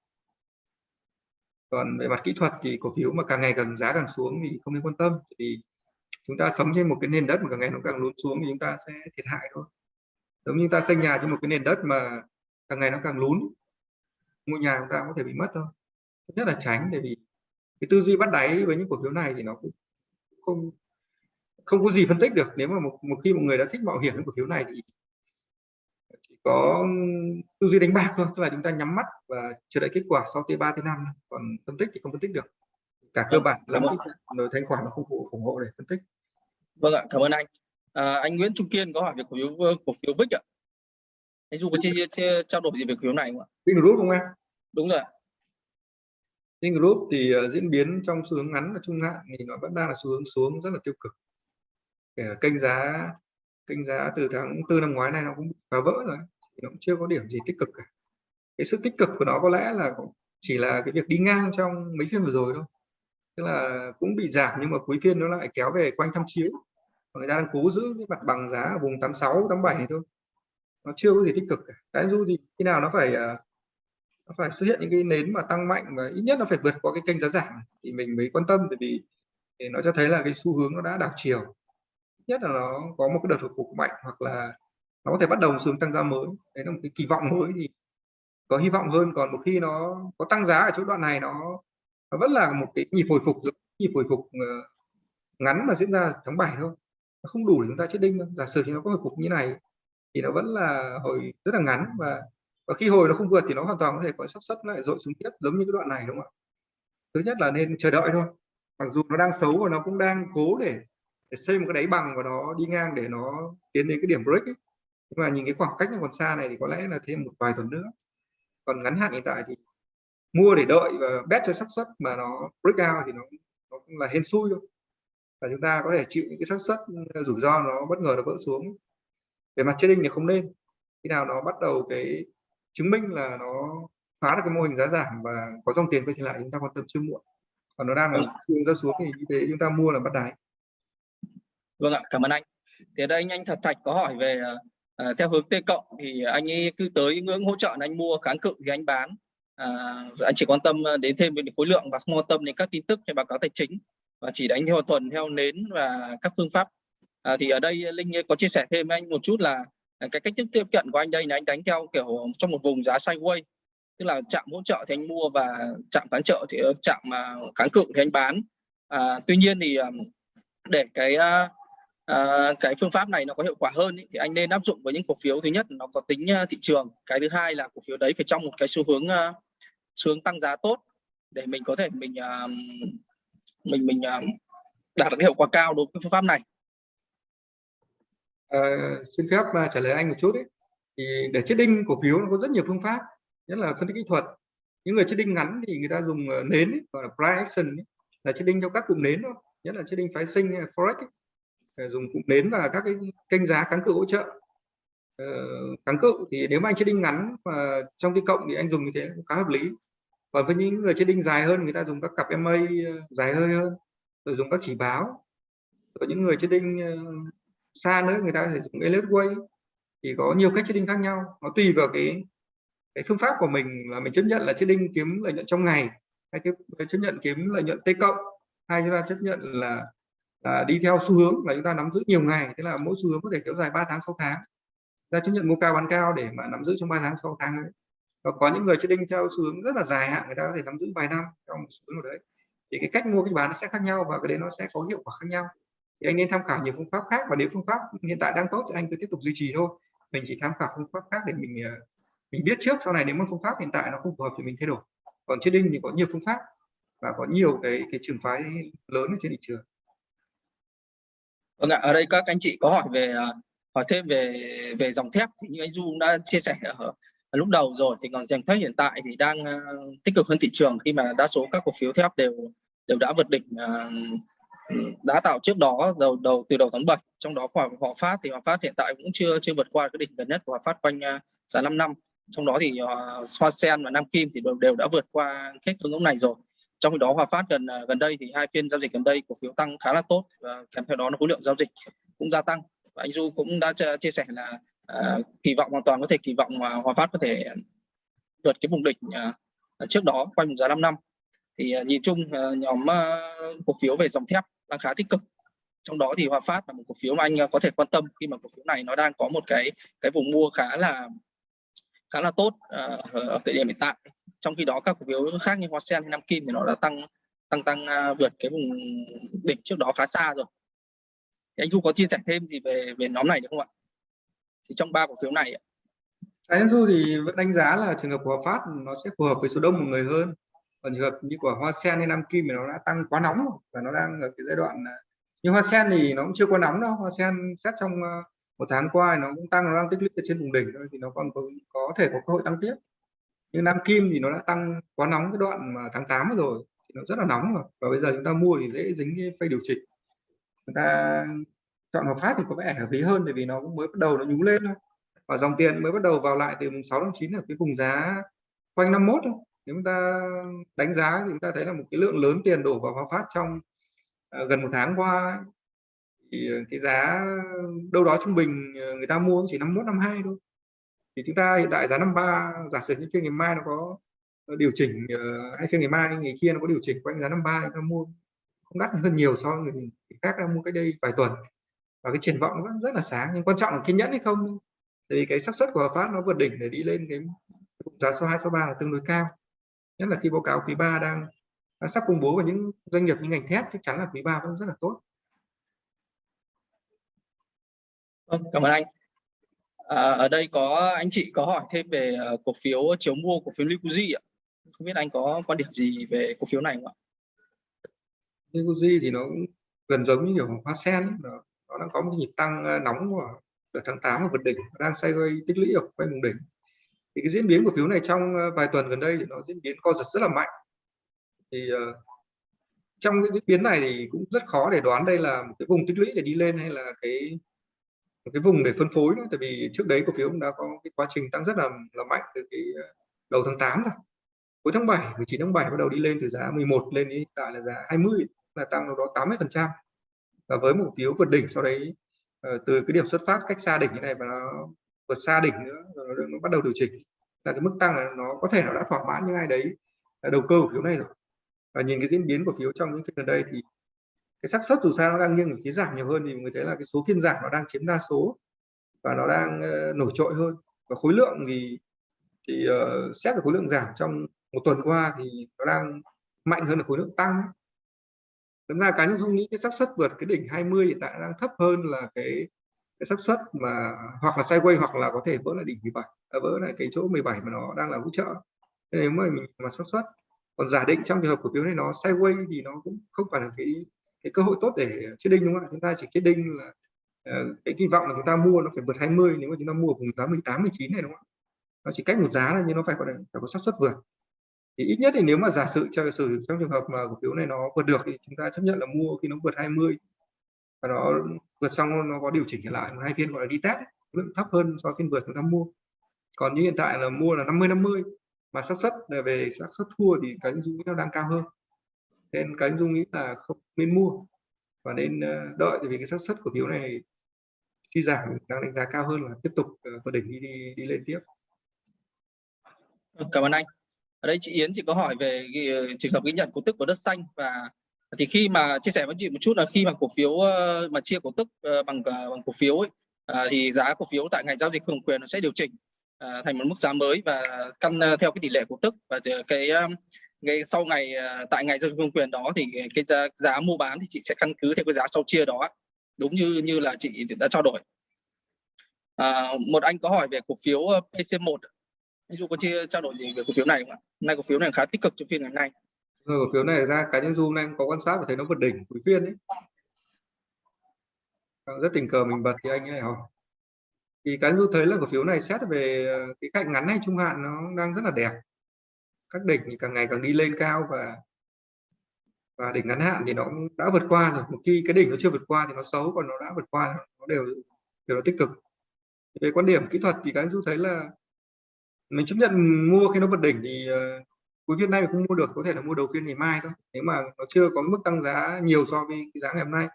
Còn về mặt kỹ thuật thì cổ phiếu mà càng ngày càng giá càng xuống thì không nên quan tâm. Thì chúng ta sống trên một cái nền đất mà càng ngày nó càng lún xuống thì chúng ta sẽ thiệt hại thôi. Giống như ta xây nhà trên một cái nền đất mà càng ngày nó càng lún ngôi nhà chúng ta có thể bị mất thôi. Nhất là tránh để vì cái tư duy bắt đáy với những cổ phiếu này thì nó cũng không không có gì phân tích được. Nếu mà một, một khi một người đã thích mạo hiểm những cổ phiếu này thì chỉ có tư duy đánh bạc thôi. Tức là chúng ta nhắm mắt và chờ đợi kết quả sau t 3 t 5 còn phân tích thì không phân tích được. Cả cơ vâng, bản lẫn rồi thanh khoản nó không phụ ủng hộ để phân tích. Vâng ạ cảm ơn anh. À, anh Nguyễn Trung Kiên có hỏi về cổ phiếu cổ phiếu Vic ạ. Anh dù có chia, chia trao đổi gì về cổ phiếu này không ạ? Vingroup không em? Đúng rồi Vingroup thì uh, diễn biến trong xu hướng ngắn và trung hạn thì nó vẫn đang là xu hướng xuống rất là tiêu cực kênh giá kênh giá từ tháng tư năm ngoái này nó cũng phá vỡ rồi nó cũng chưa có điểm gì tích cực cả. Cái sự tích cực của nó có lẽ là chỉ là cái việc đi ngang trong mấy phiên vừa rồi thôi. Tức là cũng bị giảm nhưng mà cuối phiên nó lại kéo về quanh tham chiếu. Người ta đang cố giữ cái mặt bằng giá ở vùng 86 87 này thôi. Nó chưa có gì tích cực cả. Cái du thì khi nào nó phải à, nó phải xuất hiện những cái nến mà tăng mạnh và ít nhất nó phải vượt qua cái kênh giá giảm thì mình mới quan tâm. Bởi vì nó cho thấy là cái xu hướng nó đã đảo chiều nhất là nó có một cái đợt hồi phục mạnh hoặc là nó có thể bắt đầu xuống tăng giá mới. Đấy là một cái kỳ vọng mới thì có hy vọng hơn. Còn một khi nó có tăng giá ở chỗ đoạn này nó, nó vẫn là một cái nhịp hồi phục nhịp hồi phục ờ, ngắn mà diễn ra tháng 7 thôi. Nó không đủ để chúng ta chết đinh đâu. giả sử thì nó có hồi phục như này thì nó vẫn là hồi rất là ngắn và và khi hồi nó không vượt thì nó hoàn toàn có thể có sắp suất lại dội xuống tiếp giống như cái đoạn này đúng không ạ? Thứ nhất là nên chờ đợi thôi. Mặc dù nó đang xấu và nó cũng đang cố để, để xây một cái đáy bằng và nó đi ngang để nó tiến đến cái điểm break ấy. nhưng mà nhìn cái khoảng cách nó còn xa này thì có lẽ là thêm một vài tuần nữa. Còn ngắn hạn hiện tại thì mua để đợi và bet cho xác suất mà nó break out thì nó nó cũng là hên xui thôi. Và chúng ta có thể chịu những cái xác suất rủi ro nó bất ngờ nó vỡ xuống. Về mặt trading thì không nên. Khi nào nó bắt đầu cái chứng minh là nó phá được cái mô hình giá giảm và có dòng tiền quay trở lại chúng ta quan tâm chưa muộn. Còn nó đang là vâng xương ra xuống thì như thế chúng ta mua là bắt đáy vâng ạ cảm ơn anh. Thì ở đây anh anh thật thạch có hỏi về uh, theo hướng T cộng thì anh ấy cứ tới ngưỡng hỗ trợ anh mua kháng cự thì anh bán. À, anh chỉ quan tâm ờ, đến thêm về khối lượng và không quan tâm đến các tin tức hay báo cáo tài chính và chỉ đánh theo tuần theo nến và các phương pháp. À, thì ở đây linh có chia sẻ thêm với anh một chút là à, cái cách tiếp tiếp cận của anh đây là anh đánh theo kiểu trong một vùng giá sideways tức là chạm hỗ trợ thì anh mua và chạm kháng trợ thì chạm mà kháng cự thì anh bán. À, tuy nhiên thì để cái à, à, cái phương pháp này nó có hiệu quả hơn ý, thì anh nên áp dụng với những cổ phiếu thứ nhất nó có tính ờ, thị trường. Cái thứ hai là cổ phiếu đấy phải trong một cái xu hướng uh, xu hướng tăng giá tốt để mình có thể mình uh, mình mình uh, đạt được hiệu quả cao đối với phương pháp này. À, xin phép trả lời anh một chút đấy thì để chết đinh cổ phiếu nó có rất nhiều phương pháp nhất là phân tích kỹ thuật. Những người chết đinh ngắn thì người ta dùng nến ý, gọi là price action ý, là chết đinh theo các cụm nến thôi nhất là chết đinh phái sinh forex ý. Ờ, dùng cụm nến và các cái kênh giá kháng cự hỗ trợ. Ờ, kháng cự thì nếu mà anh chết đinh ngắn và trong cái cộng thì anh dùng như thế cũng khá hợp lý. Còn với những người chết đinh dài hơn, người ta dùng các cặp MA ờ, dài hơi hơn, rồi dùng các chỉ báo. Rồi những người chết đinh xa nữa, người ta có thể dùng elliott way. Thì có nhiều cách trading khác nhau. Nó tùy vào cái cái phương pháp của mình là mình chấp nhận là trading kiếm lợi nhuận trong ngày, hay cái chấp nhận kiếm lợi nhuận t cộng, hay chúng ta chấp nhận là là đi theo xu hướng là chúng ta nắm giữ nhiều ngày, thế là mỗi xu hướng có thể kéo dài 3 tháng 6 tháng. Ra chấp nhận mua cao bán cao để mà nắm giữ trong 3 tháng 6 tháng ấy. và có những người trading theo xu hướng rất là dài hạn, người ta có thể nắm giữ vài năm trong một xu hướng nào đấy. Thì cái cách mua cái bán nó sẽ khác nhau và cái đấy nó sẽ có hiệu quả khác nhau. Thì anh nên tham khảo nhiều phương pháp khác và nếu phương pháp hiện tại đang tốt thì anh cứ tiếp tục duy trì thôi. Mình chỉ tham khảo phương pháp khác để mình ờ, mình biết trước, sau này nếu mà phương pháp hiện tại nó không phù hợp thì mình thay đổi. Còn chơi đinh thì có nhiều phương pháp và có nhiều cái cái trường phái lớn ở trên thị trường vâng ạ ở đây các anh chị có hỏi về à, hỏi thêm về về dòng thép thì như anh Du đã chia sẻ ở, ở lúc đầu rồi thì còn dòng thép hiện tại thì đang à, tích cực hơn thị trường khi mà đa số các cổ phiếu thép đều đều đã vượt đỉnh à, đã tạo trước đó đầu đầu từ đầu tháng 7 trong đó khoảng Hòa Phát thì Hòa Phát hiện tại cũng chưa chưa vượt qua cái đỉnh gần nhất của Hòa Phát quanh giá 5 năm. Trong đó thì Hoa Sen và Nam Kim thì đều, đều đã vượt qua hết hướng ngưỡng này rồi trong khi đó Hòa Phát gần à, gần đây thì hai phiên giao dịch gần đây cổ phiếu tăng khá là tốt và kèm theo đó là khối lượng giao dịch cũng gia tăng. Và anh Du cũng đã chia sẻ là uh, kỳ vọng hoàn toàn có thể kỳ vọng mà Hòa Phát có thể vượt cái vùng đỉnh uh, trước đó quanh giá 5 năm. Thì uh, nhìn chung uh, nhóm uh, cổ phiếu về dòng thép đang khá tích cực. Trong đó thì Hòa Phát là một cổ phiếu mà anh có thể quan tâm khi mà cổ phiếu này nó đang có một cái cái vùng mua khá là khá là tốt uh, ở thời điểm hiện tại trong khi đó các cổ phiếu khác như Hoa Sen hay Nam Kim thì nó đã tăng tăng tăng uh, vượt cái vùng đỉnh trước đó khá xa rồi. Thì anh Du có chia sẻ thêm gì về về nhóm này được không ạ? Thì trong ba cổ phiếu này anh Du thì vẫn đánh giá là trường hợp của Hòa Phát nó sẽ phù hợp với số đông một người hơn. Còn trường hợp như của hoa sen hay nam kim thì nó đã tăng quá nóng rồi và nó đang ở cái giai đoạn à, như hoa sen thì nó cũng chưa quá nóng đâu. Hoa sen xét trong à, một tháng qua nó cũng tăng nó đang tích lũy trên vùng đỉnh thôi thì nó còn có, có thể có cơ hội tăng tiếp nhưng nam kim thì nó đã tăng quá nóng cái đoạn mà tháng 8 rồi, thì nó rất là nóng rồi. Và bây giờ chúng ta mua thì dễ dính cái phay điều chỉnh. Chúng ta chọn hợp phát thì có vẻ hợp lý hơn, bởi vì nó cũng mới bắt đầu nó nhú lên thôi. Và dòng tiền mới bắt đầu vào lại từ mùng 6 tháng 9 ở cái vùng giá quanh 51 thôi. Nếu chúng ta đánh giá thì chúng ta thấy là một cái lượng lớn tiền đổ vào Hòa Phát trong à, gần một tháng qua thì cái giá đâu đó trung bình à, người ta mua chỉ 51 52 thôi thì chúng ta hiện tại giá 53 giả sử như phiên ngày mai nó có ờ, điều chỉnh ờ, hay phiên ngày mai ngày kia nó có điều chỉnh quanh giá 53 chúng ta mua không đắt hơn nhiều so với người khác đang mua cách đây vài tuần. Và cái triển vọng vẫn rất là sáng nhưng quan trọng là kiên nhẫn hay không? Thì cái xác suất của Hòa Phát nó vượt đỉnh để đi lên cái giá số 2 số 3 là tương đối cao. Nhất là khi báo cáo quý 3 đang, đang sắp công bố và những doanh nghiệp như ngành thép chắc chắn là quý 3 vẫn rất là tốt. Vâng, cảm ơn anh à, ở đây có anh chị có hỏi thêm về ờ, cổ phiếu chiếu mua cổ phiếu Liquidzy ạ. Không biết anh có quan điểm gì về cổ phiếu này không ạ? Liquidzy thì nó cũng gần giống như kiểu hoa sen nó, nó đang có một nhịp tăng ờ, nóng của đợt tháng 8 ở vượt đỉnh đang xoay quay tích lũy ở quanh vùng đỉnh. Thì cái diễn biến của phiếu này trong ờ, vài tuần gần đây thì nó diễn biến co giật rất là mạnh. Thì uh, trong cái diễn biến này thì cũng rất khó để đoán đây là một cái vùng tích lũy để đi lên hay là cái một cái vùng để phân phối nữa tại vì trước đấy cổ phiếu cũng đã có cái quá trình tăng rất là là mạnh từ cái ờ, đầu tháng 8 rồi. Cuối tháng 7 19 tháng 7 bắt đầu đi lên từ giá 11 lên đến hiện tại là giá 20 là tăng đâu đó 80 phần trăm. Và với một phiếu vượt đỉnh sau đấy ờ, từ cái điểm xuất phát cách xa đỉnh như này và nó vượt xa đỉnh nữa rồi nó, nó bắt đầu điều chỉnh là cái mức tăng là nó có thể nó đã thỏa mãn những ai đấy à, đầu cơ cổ phiếu này rồi. Và nhìn cái diễn biến của phiếu trong những phiên gần đây thì cái xác suất dù sao nó đang nghiêng về phía giảm nhiều hơn thì người thấy là cái số phiên giảm nó đang chiếm đa số và nó đang uh, nổi trội hơn. Và khối lượng thì thì uh, xét về khối lượng giảm trong một tuần qua thì nó đang mạnh hơn là khối lượng tăng. Thật ra cá nhân dung nghĩ cái xác suất vượt cái đỉnh 20 hiện tại đang thấp hơn là cái cái xác suất mà hoặc là sideways hoặc là có thể vỡ lại đỉnh 17 à, vỡ lại cái chỗ 17 mà nó đang là hỗ trợ. Nên nếu mà mình mà xác suất còn giả định trong trường hợp cổ phiếu này nó sideways thì nó cũng không phải là cái cái cơ hội tốt để chết đinh, đúng không ạ? Chúng ta chỉ chết đinh là ờ, cái kỳ vọng là chúng ta mua nó phải vượt 20 nếu mà chúng ta mua vùng giá 18 19 này, đúng không ạ? Nó chỉ cách một giá là nhưng nó phải có phải có xác suất vượt. Thì ít nhất thì nếu mà giả sử, cho sử trong trường hợp mà cổ phiếu này nó vượt được thì chúng ta chấp nhận là mua khi nó vượt 20 và nó vượt xong nó có điều chỉnh trở lại, một hai phiên gọi là đi test lượng thấp hơn so với phiên vượt chúng ta mua. Còn như hiện tại là mua là 50 50 mà xác suất à, về xác suất thua thì cái dụ nó đang cao hơn nên cái dung nghĩ là không nên mua và nên ờ, đợi vì cái xác suất cổ phiếu này khi giảm đang đánh giá cao hơn là tiếp tục vượt đỉnh đi, đi đi lên tiếp. Cảm ơn anh. Ở đây chị Yến chị có hỏi về ờ, trường hợp ghi nhận cổ tức của đất xanh và thì khi mà chia sẻ với chị một chút là khi mà cổ phiếu ờ, mà chia cổ tức bằng bằng cổ phiếu ấy, thì giá cổ phiếu tại ngày giao dịch công quyền nó sẽ điều chỉnh thành một mức giá mới và căn theo cái tỷ lệ cổ tức và cái ngay sau ngày à, tại ngày giao dịch công quyền đó thì cái giá, giá mua bán thì chị sẽ căn cứ theo cái giá sau chia đó đúng như như là chị đã trao đổi à, một anh có hỏi về cổ phiếu ờ, PC1 anh Du có chia trao đổi gì về cổ phiếu này không ạ? Hôm nay cổ phiếu này khá tích cực trong phiên ngày hôm nay. Rồi cổ phiếu này ra cá nhân Du anh có quan sát và thấy nó vượt đỉnh cuối phiên đấy. Vâng, rất tình cờ mình bật thì anh ấy hỏi. Thì cá nhân Du thấy là cổ phiếu này xét về ờ, cái cạnh ngắn hay trung hạn nó đang rất là đẹp. Các đỉnh thì càng ngày càng đi lên cao và và đỉnh ngắn hạn thì nó đã vượt qua rồi. Một khi cái đỉnh nó chưa vượt qua thì nó xấu còn nó đã vượt qua nó đều đều là tích cực. Về quan điểm kỹ thuật thì cá nhân Du thấy là mình chấp nhận mua khi nó vượt đỉnh thì uh, cuối phiên nay mình không mua được có thể là mua đầu phiên ngày mai thôi nếu mà nó chưa có mức tăng giá nhiều so với cái giá ngày hôm nay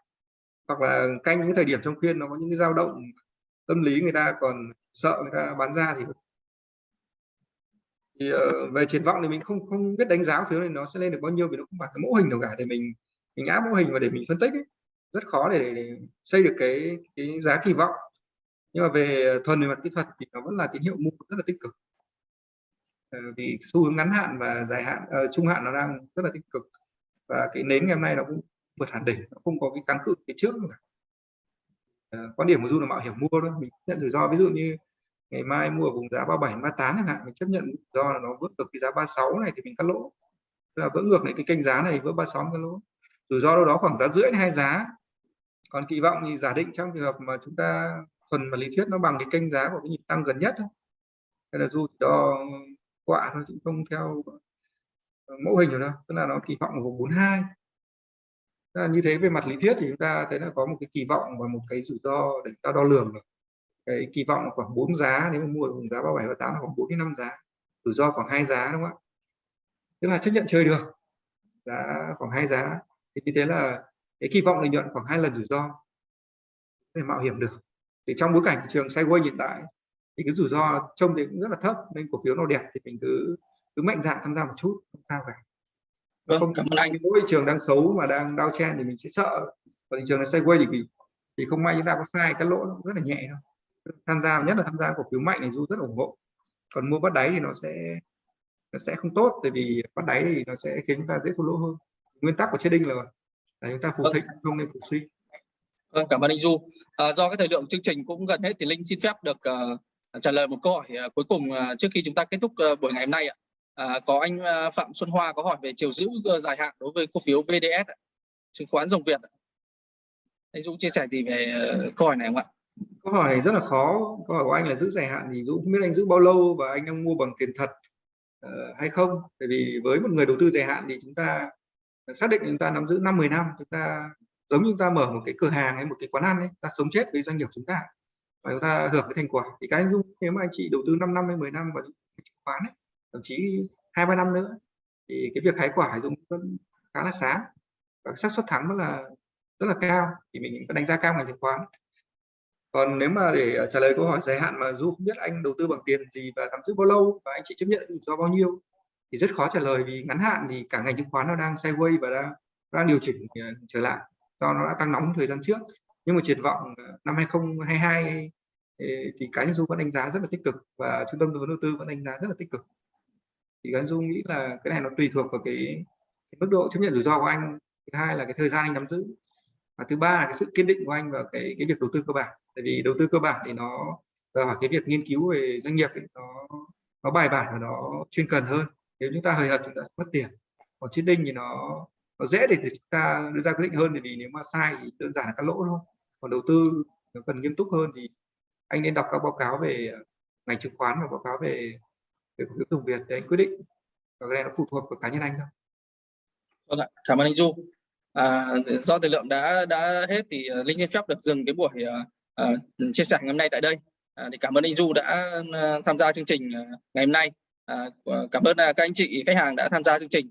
hoặc là canh những thời điểm trong phiên nó có những cái dao động tâm lý người ta còn sợ người ta bán ra thì thì uh, về triển vọng thì mình không không biết đánh giá phiếu này nó sẽ lên được bao nhiêu vì nó không phải cái mẫu hình nào cả để mình mình áp mẫu hình và để mình phân tích ấy. rất khó để, để xây được cái cái giá kỳ vọng nhưng mà về thuần về mặt kỹ thuật thì nó vẫn là tín hiệu mua rất là tích cực uh, vì xu hướng ngắn hạn và dài hạn uh, trung hạn nó đang rất là tích cực và cái nến ngày hôm nay nó cũng vượt hẳn đỉnh nó không có cái kháng cự phía trước cả. uh, quan điểm của du là mạo hiểm mua thôi mình nhận rủi ro ví dụ như ngày mai mua ở vùng giá 37 38 chẳng hạn, mình chấp nhận do là nó vượt được cái giá 36 này thì mình cắt lỗ. Tức là vỡ ngược lại cái kênh giá này, vỡ 36 cắt lỗ. Rủi ro đâu đó khoảng giá rưỡi hai giá. Còn kỳ vọng thì giả định trong trường hợp mà chúng ta thuần và lý thuyết nó bằng cái kênh giá của cái nhịp tăng gần nhất thôi. Hay là dù cho quạ thôi chứ không theo mẫu hình rồi đâu. Tức là nó kỳ vọng ở vùng 42 là như thế về mặt lý thuyết thì chúng ta thấy là có một cái kỳ vọng và một cái rủi ro để ta đo lường được cái kỳ vọng là khoảng 4 giá nếu mà mua vùng giá 37 và 8 là khoảng 4 đến 5 giá rủi ro khoảng hai giá đúng không ạ? Tức là chấp nhận chơi được giá khoảng hai giá. Thì như thế là cái kỳ vọng lợi nhuận khoảng hai lần rủi ro để mạo hiểm được. Thì trong bối cảnh thị trường sideways hiện tại thì cái rủi ro trông thì cũng rất là thấp nên cổ phiếu nào đẹp thì mình cứ cứ mạnh dạn tham gia một chút không sao cả. Vâng, không cảm ơn anh. mỗi thị trường đang xấu mà đang đau chen thì mình sẽ sợ. Còn thị trường là sideways thì thì không may chúng ta có sai cái lỗ nó rất là nhẹ thôi tham gia nhất là tham gia cổ phiếu mạnh này du rất ủng hộ còn mua bắt đáy thì nó sẽ nó sẽ không tốt tại vì bắt đáy thì nó sẽ khiến chúng ta dễ thua lỗ hơn nguyên tắc của trading là, là chúng ta phục Vâng. thịnh không nên phục suy Vâng, cảm ơn anh Du. À, do cái thời lượng chương trình cũng gần hết thì Linh xin phép được ờ, trả lời một câu hỏi ờ, cuối cùng ờ, trước khi chúng ta kết thúc ờ, buổi ngày hôm nay ạ. À, có anh ờ, Phạm Xuân Hoa có hỏi về chiều giữ ờ, dài hạn đối với cổ phiếu VDS ạ, chứng khoán dòng Việt. ạ. Anh Dũng chia sẻ gì về ờ, câu hỏi này không ạ? Câu hỏi này rất là khó. Câu hỏi của anh là giữ dài hạn thì dũng không biết anh giữ bao lâu và anh đang mua bằng tiền thật uh, hay không? Tại vì với một người đầu tư dài hạn thì chúng ta ờ, xác định chúng ta nắm giữ 5 10 năm chúng ta giống như chúng ta mở một cái cửa hàng hay một cái quán ăn ấy ta sống chết với doanh nghiệp chúng ta và chúng ta hưởng cái thành quả. Thì cái anh dung nếu mà anh chị đầu tư 5 năm hay 10 năm vào chứng khoán ấy, thậm chí hai ba năm nữa thì cái việc hái quả Dung vẫn khá là sáng và xác suất thắng rất là rất là cao. Thì mình có đánh giá cao ngành chứng khoán còn nếu mà để ờ, trả lời câu hỏi dài hạn mà du không biết anh đầu tư bằng tiền gì và nắm giữ bao lâu và anh chị chấp nhận rủi ro bao nhiêu thì rất khó trả lời vì ngắn hạn thì cả ngành chứng khoán nó đang sideways và đang đang điều chỉnh ờ, trở lại do nó đã tăng nóng thời gian trước. Nhưng mà triển vọng ờ, năm 2022 thì, thì cá nhân du vẫn đánh giá rất là tích cực và trung tâm tư vấn đầu tư vẫn đánh giá rất là tích cực. Thì cá nhân du nghĩ là cái này nó tùy thuộc vào cái, cái mức độ chấp nhận rủi ro của anh. Thứ hai là cái thời gian anh nắm giữ và thứ ba là cái sự kiên định của anh vào cái cái việc đầu tư cơ bản. Tại vì đầu tư cơ bản thì nó và hỏi cái việc nghiên cứu về doanh nghiệp ấy, nó nó bài bản và nó chuyên cần hơn. Nếu chúng ta hời hợt chúng ta mất tiền. Còn chiến đinh thì nó nó dễ để chúng ta đưa ra quyết định hơn bởi vì nếu mà sai thì đơn giản là các lỗ thôi. Còn đầu tư nó cần nghiêm túc hơn thì anh nên đọc các báo cáo về ờ, ngành chứng khoán và báo cáo về về cổ phiếu dùng Việt để anh quyết định. Và cái này nó phụ thuộc vào cá nhân anh thôi. Vâng ạ, cảm ơn anh Du. À, do thời lượng đã đã hết thì à, Linh xin phép được dừng cái buổi à, à, chia sẻ ngày hôm nay tại đây. À, thì cảm ơn anh Du đã à, tham gia chương trình ngày hôm nay. À, cảm ơn các anh chị khách hàng đã tham gia chương trình.